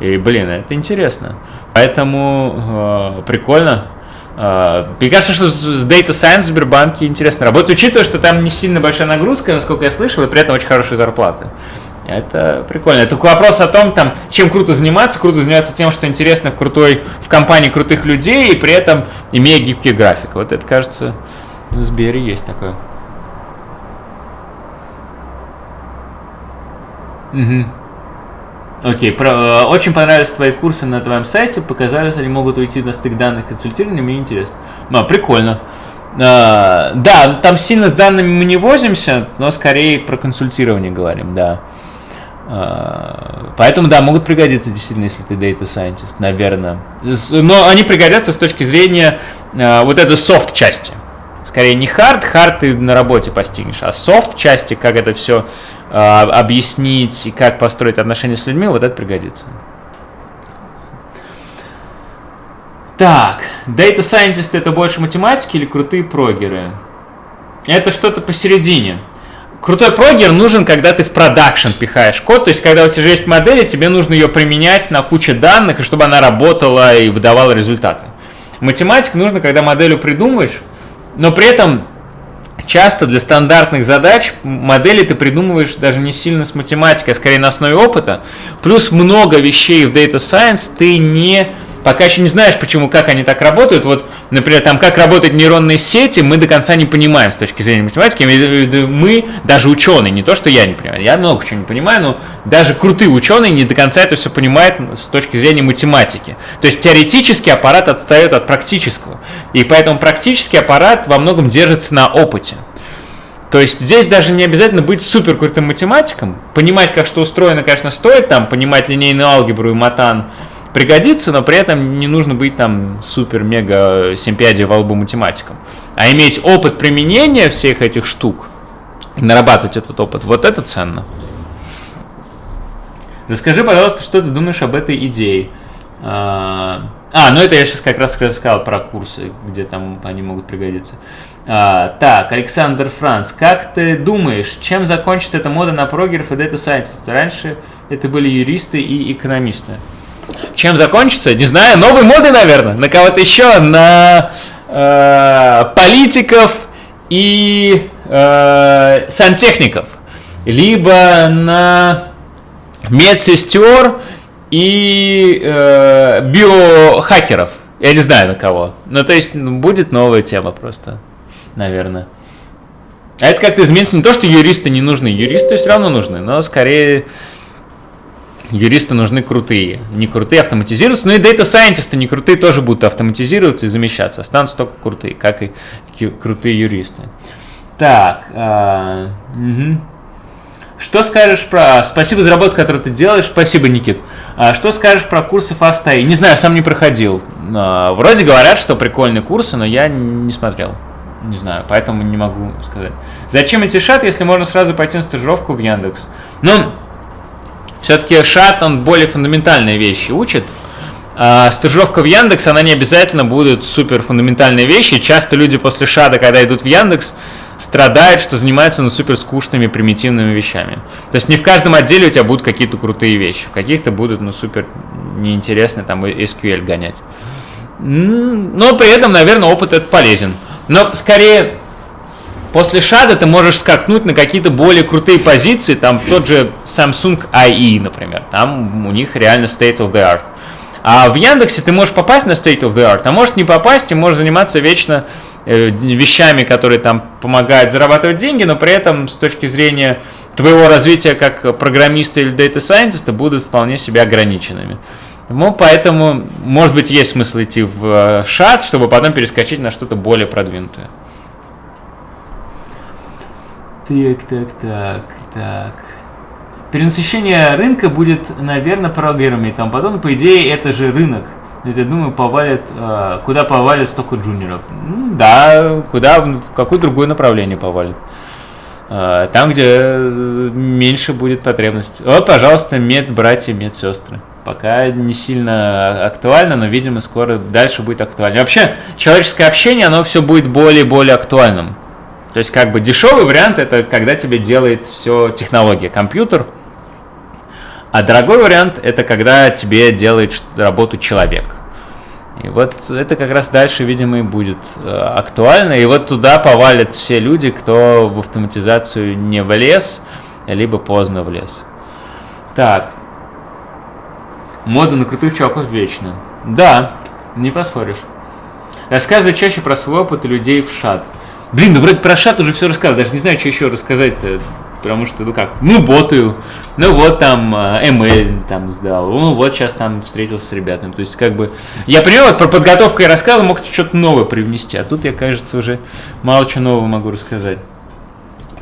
И, блин, это интересно. Поэтому э, прикольно. Э, мне кажется, что с Data Science в Сбербанке интересно работать, учитывая, что там не сильно большая нагрузка, насколько я слышал, и при этом очень хорошая зарплата. Это прикольно. Это вопрос о том, там, чем круто заниматься. Круто заниматься тем, что интересно в крутой, в компании крутых людей, и при этом имея гибкий график. Вот это, кажется, в Сбере есть такое. Угу. Окей, про, э, очень понравились твои курсы на твоем сайте, показались, они могут уйти на стык данных консультирования, мне интересно. Ну, прикольно. А, да, там сильно с данными мы не возимся, но скорее про консультирование говорим, да. А, поэтому, да, могут пригодиться действительно, если ты data scientist, наверное. Но они пригодятся с точки зрения а, вот этой софт части. Скорее не hard, hard ты на работе постигнешь, а софт части, как это все а, объяснить и как построить отношения с людьми, вот это пригодится. Так, Data Scientist это больше математики или крутые прогеры? Это что-то посередине. Крутой прогер нужен, когда ты в продакшн пихаешь код, то есть когда у тебя есть модель, тебе нужно ее применять на куче данных, и чтобы она работала и выдавала результаты. Математика нужно, когда моделью придумаешь, но при этом часто для стандартных задач модели ты придумываешь даже не сильно с математикой, а скорее на основе опыта. Плюс много вещей в Data Science ты не пока еще не знаешь, почему, как они так работают. Вот, например, там, как работают нейронные сети, мы до конца не понимаем с точки зрения математики. Мы, даже ученые, не то, что я не понимаю, я много чего не понимаю, но даже крутые ученые не до конца это все понимают с точки зрения математики. То есть теоретический аппарат отстает от практического. И поэтому практический аппарат во многом держится на опыте. То есть здесь даже не обязательно быть супер крутым математиком. Понимать, как что устроено, конечно, стоит, там, понимать линейную алгебру и матан пригодится, но при этом не нужно быть там супер-мега семпиади во лбу математиком. А иметь опыт применения всех этих штук, нарабатывать этот опыт, вот это ценно. Расскажи, пожалуйста, что ты думаешь об этой идее. А, а ну это я сейчас как раз рассказал про курсы, где там они могут пригодиться. А, так, Александр Франц, как ты думаешь, чем закончится эта мода на прогеров и дата сайентист? Раньше это были юристы и экономисты. Чем закончится? Не знаю, новой моды, наверное, на кого-то еще, на э, политиков и э, сантехников, либо на медсестер и э, биохакеров. Я не знаю на кого. Ну, то есть, ну, будет новая тема просто, наверное. А это как-то изменится не то, что юристы не нужны. Юристы все равно нужны, но скорее юристы нужны крутые. Не крутые автоматизируются, но и дата сайентисты не крутые тоже будут автоматизироваться и замещаться. Останутся только крутые, как и крутые юристы. Так, а, угу. Что скажешь про... Спасибо за работу, которую ты делаешь. Спасибо, Никит. А что скажешь про курсы FastAI? Не знаю, сам не проходил. А, вроде говорят, что прикольные курсы, но я не смотрел. Не знаю, поэтому не могу сказать. Зачем идти шат, если можно сразу пойти на стажировку в Яндекс? Ну, все-таки шат, он более фундаментальные вещи учит. А стажировка в Яндекс, она не обязательно будет супер фундаментальные вещи. Часто люди после шада, когда идут в Яндекс, страдают, что занимаются ну, супер скучными, примитивными вещами. То есть не в каждом отделе у тебя будут какие-то крутые вещи, в каких-то будут ну, супер неинтересные там SQL гонять. Но при этом, наверное, опыт это полезен. Но скорее после шада ты можешь скакнуть на какие-то более крутые позиции, там тот же Samsung IE, например, там у них реально state of the art. А в Яндексе ты можешь попасть на state of the art, а можешь не попасть и можешь заниматься вечно Э, вещами, которые там помогают зарабатывать деньги, но при этом с точки зрения твоего развития как программиста или дата сайентиста будут вполне себе ограниченными. Ну, поэтому, может быть, есть смысл идти в э, шат, чтобы потом перескочить на что-то более продвинутое. Так, так, так, так. Перенасыщение рынка будет, наверное, программами и тому подобное. По идее, это же рынок. Я думаю, повалят, э, куда повалят столько джуниоров. Ну, да, куда, в какое другое направление повалят. Э, там, где меньше будет потребность. Вот, пожалуйста, мед братья, мед сестры. Пока не сильно актуально, но, видимо, скоро дальше будет актуально. Вообще, человеческое общение, оно все будет более и более актуальным. То есть, как бы дешевый вариант это когда тебе делает все технология, компьютер, а дорогой вариант это когда тебе делает работу человек. И вот это как раз дальше, видимо, и будет э, актуально. И вот туда повалят все люди, кто в автоматизацию не влез, либо поздно влез. Так. Мода на крутых чуваков вечно. Да, не поспоришь. Рассказывай чаще про свой опыт людей в шат. Блин, ну вроде про шат уже все рассказал, даже не знаю, что еще рассказать-то потому что, ну как, ну ботаю, ну вот там ML а, там сдал, ну вот сейчас там встретился с ребятами, то есть как бы, я понимаю, вот про подготовку я рассказывал, мог что-то новое привнести, а тут я, кажется, уже мало чего нового могу рассказать.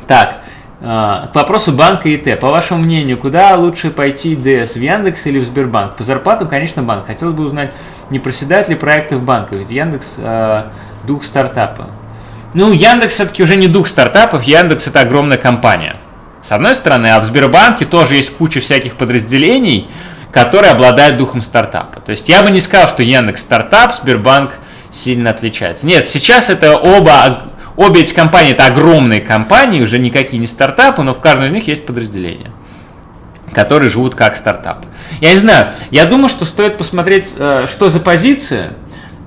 Так, а, к вопросу банка и Т. По вашему мнению, куда лучше пойти ДС, в Яндекс или в Сбербанк? По зарплатам, конечно, банк. Хотелось бы узнать, не проседают ли проекты в банках, ведь Яндекс э, дух стартапа. Ну, Яндекс все-таки уже не дух стартапов, Яндекс это огромная компания. С одной стороны, а в Сбербанке тоже есть куча всяких подразделений, которые обладают духом стартапа. То есть я бы не сказал, что Яндекс стартап, Сбербанк сильно отличается. Нет, сейчас это оба, обе эти компании это огромные компании, уже никакие не стартапы, но в каждом из них есть подразделения которые живут как стартап. Я не знаю, я думаю, что стоит посмотреть, э, что за позиция,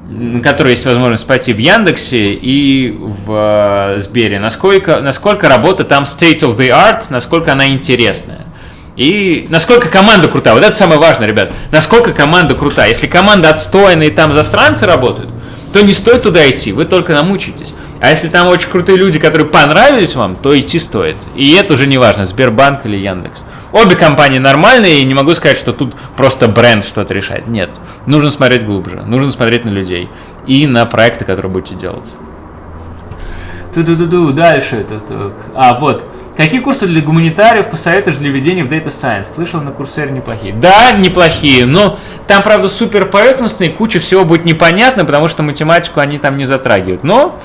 на которой есть возможность пойти в Яндексе и в э, Сбере, насколько, насколько работа там state of the art, насколько она интересная. И насколько команда крутая. Вот это самое важное, ребят. Насколько команда крутая. Если команда отстойная и там засранцы работают, то не стоит туда идти, вы только намучитесь. А если там очень крутые люди, которые понравились вам, то идти стоит. И это уже не важно, Сбербанк или Яндекс. Обе компании нормальные, и не могу сказать, что тут просто бренд что-то решает. Нет, нужно смотреть глубже, нужно смотреть на людей и на проекты, которые будете делать. Ту-ду-ду-ду, дальше. это А, вот. Какие курсы для гуманитариев посоветуешь для введения в Data Science? Слышал, на курсере неплохие. Да, неплохие, но там, правда, супер поверхностные, куча всего будет непонятно, потому что математику они там не затрагивают. Но,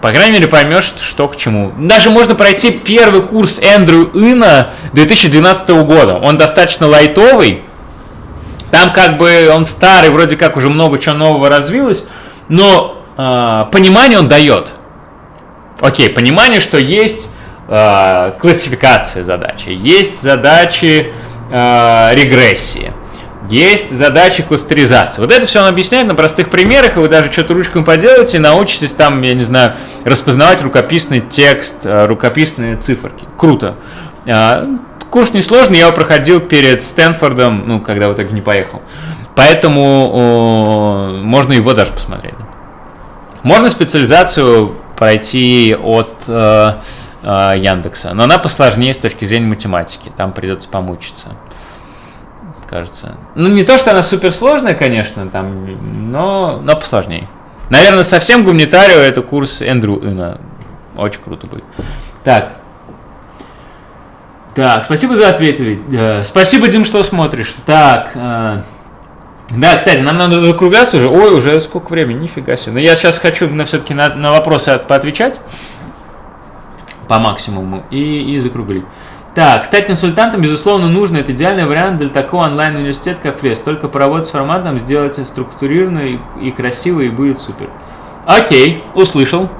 по крайней мере, поймешь, что к чему. Даже можно пройти первый курс Эндрю Ина 2012 года. Он достаточно лайтовый. Там как бы он старый, вроде как уже много чего нового развилось, но э, понимание он дает. Окей, понимание, что есть э, классификация задачи, есть задачи э, регрессии, есть задачи кластеризации. Вот это все он объясняет на простых примерах, и вы даже что-то ручками поделаете и научитесь там, я не знаю, распознавать рукописный текст, э, рукописные циферки. Круто. Э, курс несложный, я его проходил перед Стэнфордом, ну, когда вот так не поехал. Поэтому э, можно его даже посмотреть. Можно специализацию пройти от э, э, Яндекса. Но она посложнее с точки зрения математики. Там придется помучиться. Кажется. Ну, не то, что она суперсложная, конечно, там, но, но посложнее. Наверное, совсем гуманитарию это курс Эндрю Ина. Очень круто будет. Так. Так, спасибо за ответ. Э, спасибо, Дим, что смотришь. Так. Э, да, кстати, нам надо закругляться уже. Ой, уже сколько времени, нифига себе. Но я сейчас хочу на, все-таки на, на вопросы поотвечать по максимуму и, и закруглить. Так, стать консультантом, безусловно, нужно. Это идеальный вариант для такого онлайн-университета, как Фрес. Только поработать с форматом, сделать структурированно и, и красиво, и будет супер. Окей, услышал.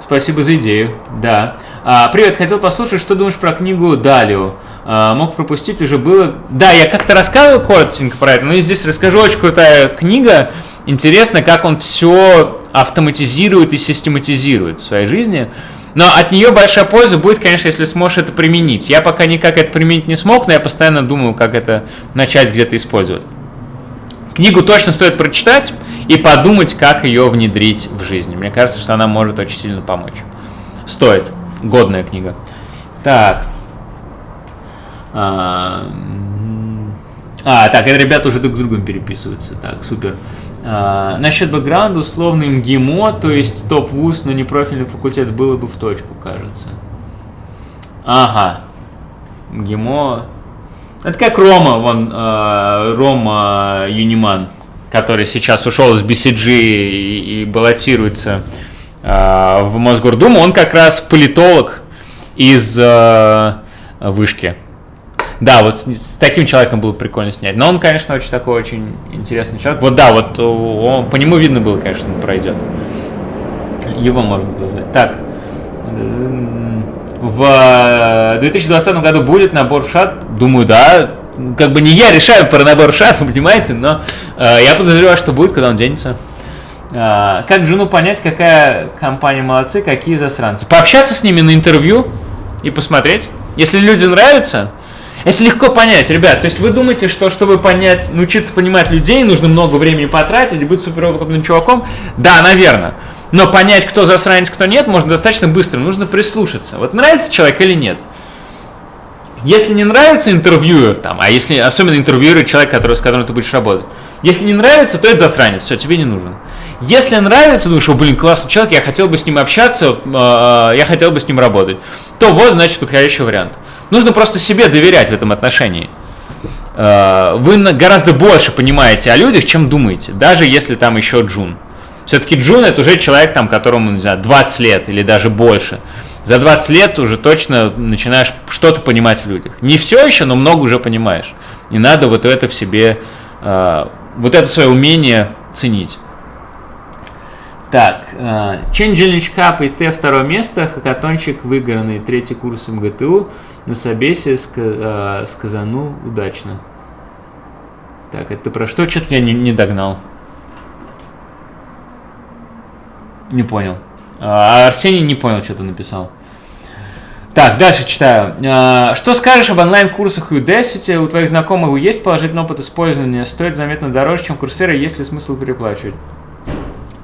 Спасибо за идею. Да. А, привет, хотел послушать, что думаешь про книгу Далио. А, мог пропустить, уже было... Да, я как-то рассказывал коротенько про это, но и здесь расскажу. Очень крутая книга. Интересно, как он все автоматизирует и систематизирует в своей жизни. Но от нее большая польза будет, конечно, если сможешь это применить. Я пока никак это применить не смог, но я постоянно думаю, как это начать где-то использовать. Книгу точно стоит прочитать и подумать, как ее внедрить в жизнь. Мне кажется, что она может очень сильно помочь. Стоит. Годная книга. Так. А, а так, это ребята уже друг с другом переписываются. Так, супер. А, насчет бэкграунда, условно МГИМО, то есть топ-вуз, но не профильный факультет, было бы в точку, кажется. Ага. МГИМО. Это как Рома, вон, э, Рома Юниман, который сейчас ушел из BCG и, и баллотируется э, в Мосгордуму. Он как раз политолог из э, вышки. Да, вот с, таким человеком было прикольно снять. Но он, конечно, очень такой очень интересный человек. Вот да, вот он, по нему видно было, конечно, он пройдет. Его можно было Так. В 2020 году будет набор в шат? Думаю, да. Как бы не я решаю про набор в шат, вы понимаете, но э, я подозреваю, что будет, когда он денется. Э, как жену понять, какая компания молодцы, какие засранцы? Пообщаться с ними на интервью и посмотреть. Если люди нравятся, это легко понять, ребят. То есть вы думаете, что чтобы понять, научиться понимать людей, нужно много времени потратить быть суперопытным чуваком? Да, наверное. Но понять, кто засранец, кто нет, можно достаточно быстро. Нужно прислушаться. Вот нравится человек или нет? Если не нравится интервьюер, там, а если особенно интервьюер человек, который, с которым ты будешь работать, если не нравится, то это засранец, все, тебе не нужен. Если нравится, думаешь, о, блин, классный человек, я хотел бы с ним общаться, э, я хотел бы с ним работать, то вот, значит, подходящий вариант. Нужно просто себе доверять в этом отношении. Э, вы гораздо больше понимаете о людях, чем думаете, даже если там еще Джун. Все-таки Джун это уже человек, там, которому, не знаю, 20 лет или даже больше. За 20 лет уже точно начинаешь что-то понимать в людях. Не все еще, но много уже понимаешь. Не надо вот это в себе, э, вот это свое умение ценить. Так, Challenge Cup и Т второе место, хакатончик выигранный, третий курс МГТУ, на собесе ска, сказану удачно. Так, это про что? Что-то я не, не догнал. Не понял. А Арсений не понял, что ты написал. Так, дальше читаю. А, что скажешь об онлайн-курсах Udacity? У твоих знакомых есть положительный опыт использования? Стоит заметно дороже, чем курсеры, есть ли смысл переплачивать?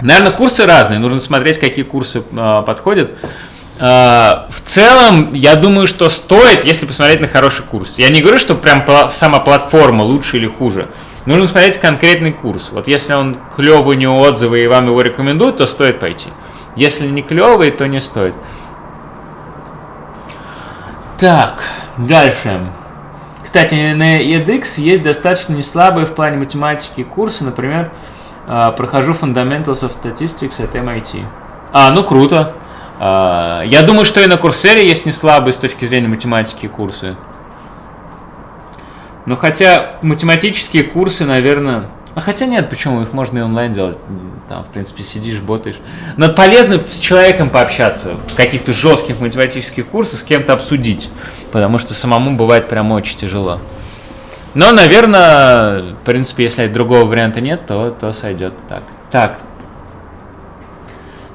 Наверное, курсы разные. Нужно смотреть, какие курсы э, подходят. Э, в целом, я думаю, что стоит, если посмотреть на хороший курс. Я не говорю, что прям сама платформа лучше или хуже. Нужно смотреть конкретный курс. Вот если он клевый, у него отзывы, и вам его рекомендуют, то стоит пойти. Если не клевый, то не стоит. Так, дальше. Кстати, на edX есть достаточно неслабые в плане математики курсы. Например, а, прохожу Fundamentals of Statistics от MIT. А, ну круто. А, я думаю, что и на Курсере есть неслабые с точки зрения математики курсы. Но хотя математические курсы, наверное, а хотя нет, почему? Их можно и онлайн делать. Там, в принципе, сидишь, ботаешь. Но полезно с человеком пообщаться в каких-то жестких математических курсах, с кем-то обсудить. Потому что самому бывает прям очень тяжело. Но, наверное, в принципе, если другого варианта нет, то, то сойдет так. Так.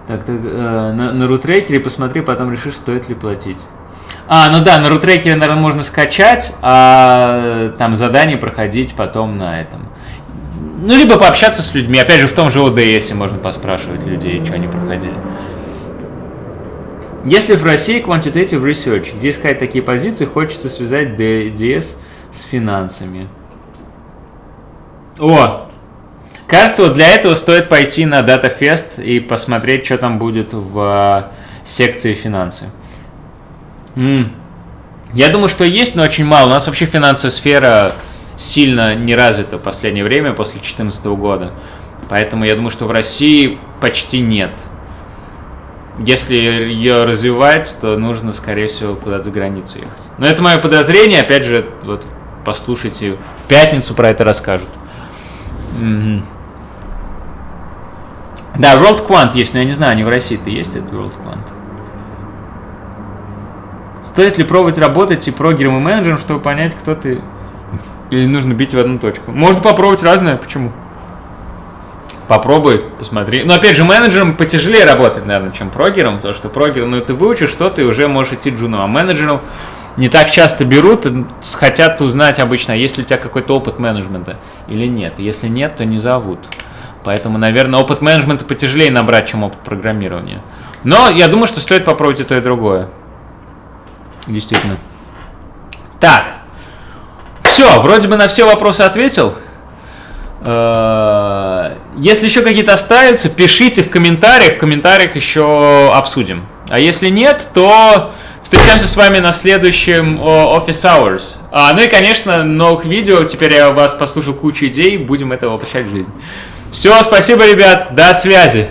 Так, так э, на, на рутрекере посмотри, потом решишь, стоит ли платить. А, ну да, на рутрекере, наверное, можно скачать, а там задание проходить потом на этом. Ну, либо пообщаться с людьми. Опять же, в том же ОДС можно поспрашивать людей, что они проходили. Если в России quantitative research, где искать такие позиции, хочется связать DS с финансами. О! Кажется, вот для этого стоит пойти на DataFest и посмотреть, что там будет в э, секции финансы. М -м. Я думаю, что есть, но очень мало. У нас вообще финансовая сфера сильно не развита в последнее время, после 2014 года. Поэтому я думаю, что в России почти нет. Если ее развивать, то нужно, скорее всего, куда-то за границу ехать. Но это мое подозрение, опять же, вот послушайте, в пятницу про это расскажут. Угу. Да, World Quant есть, но я не знаю, не в России-то есть этот World Quant. Стоит ли пробовать работать и прогером, и менеджером, чтобы понять, кто ты или нужно бить в одну точку? Можно попробовать разное, почему? Попробуй, посмотри. Но опять же, менеджером потяжелее работать, наверное, чем прогером, потому что прогер, ну ты выучишь что-то и уже можешь идти джуном, а менеджером не так часто берут, хотят узнать обычно, есть ли у тебя какой-то опыт менеджмента или нет. Если нет, то не зовут. Поэтому, наверное, опыт менеджмента потяжелее набрать, чем опыт программирования. Но я думаю, что стоит попробовать и то, и другое. Действительно. Так. Все, вроде бы на все вопросы ответил. Э, если еще какие-то останутся, пишите в комментариях. В комментариях еще обсудим. А если нет, то встречаемся с вами на следующем Office Hours. А, ну и, конечно, новых видео. Теперь я вас послушал кучу идей. Будем это воплощать в жизнь. Все, спасибо, ребят. До связи.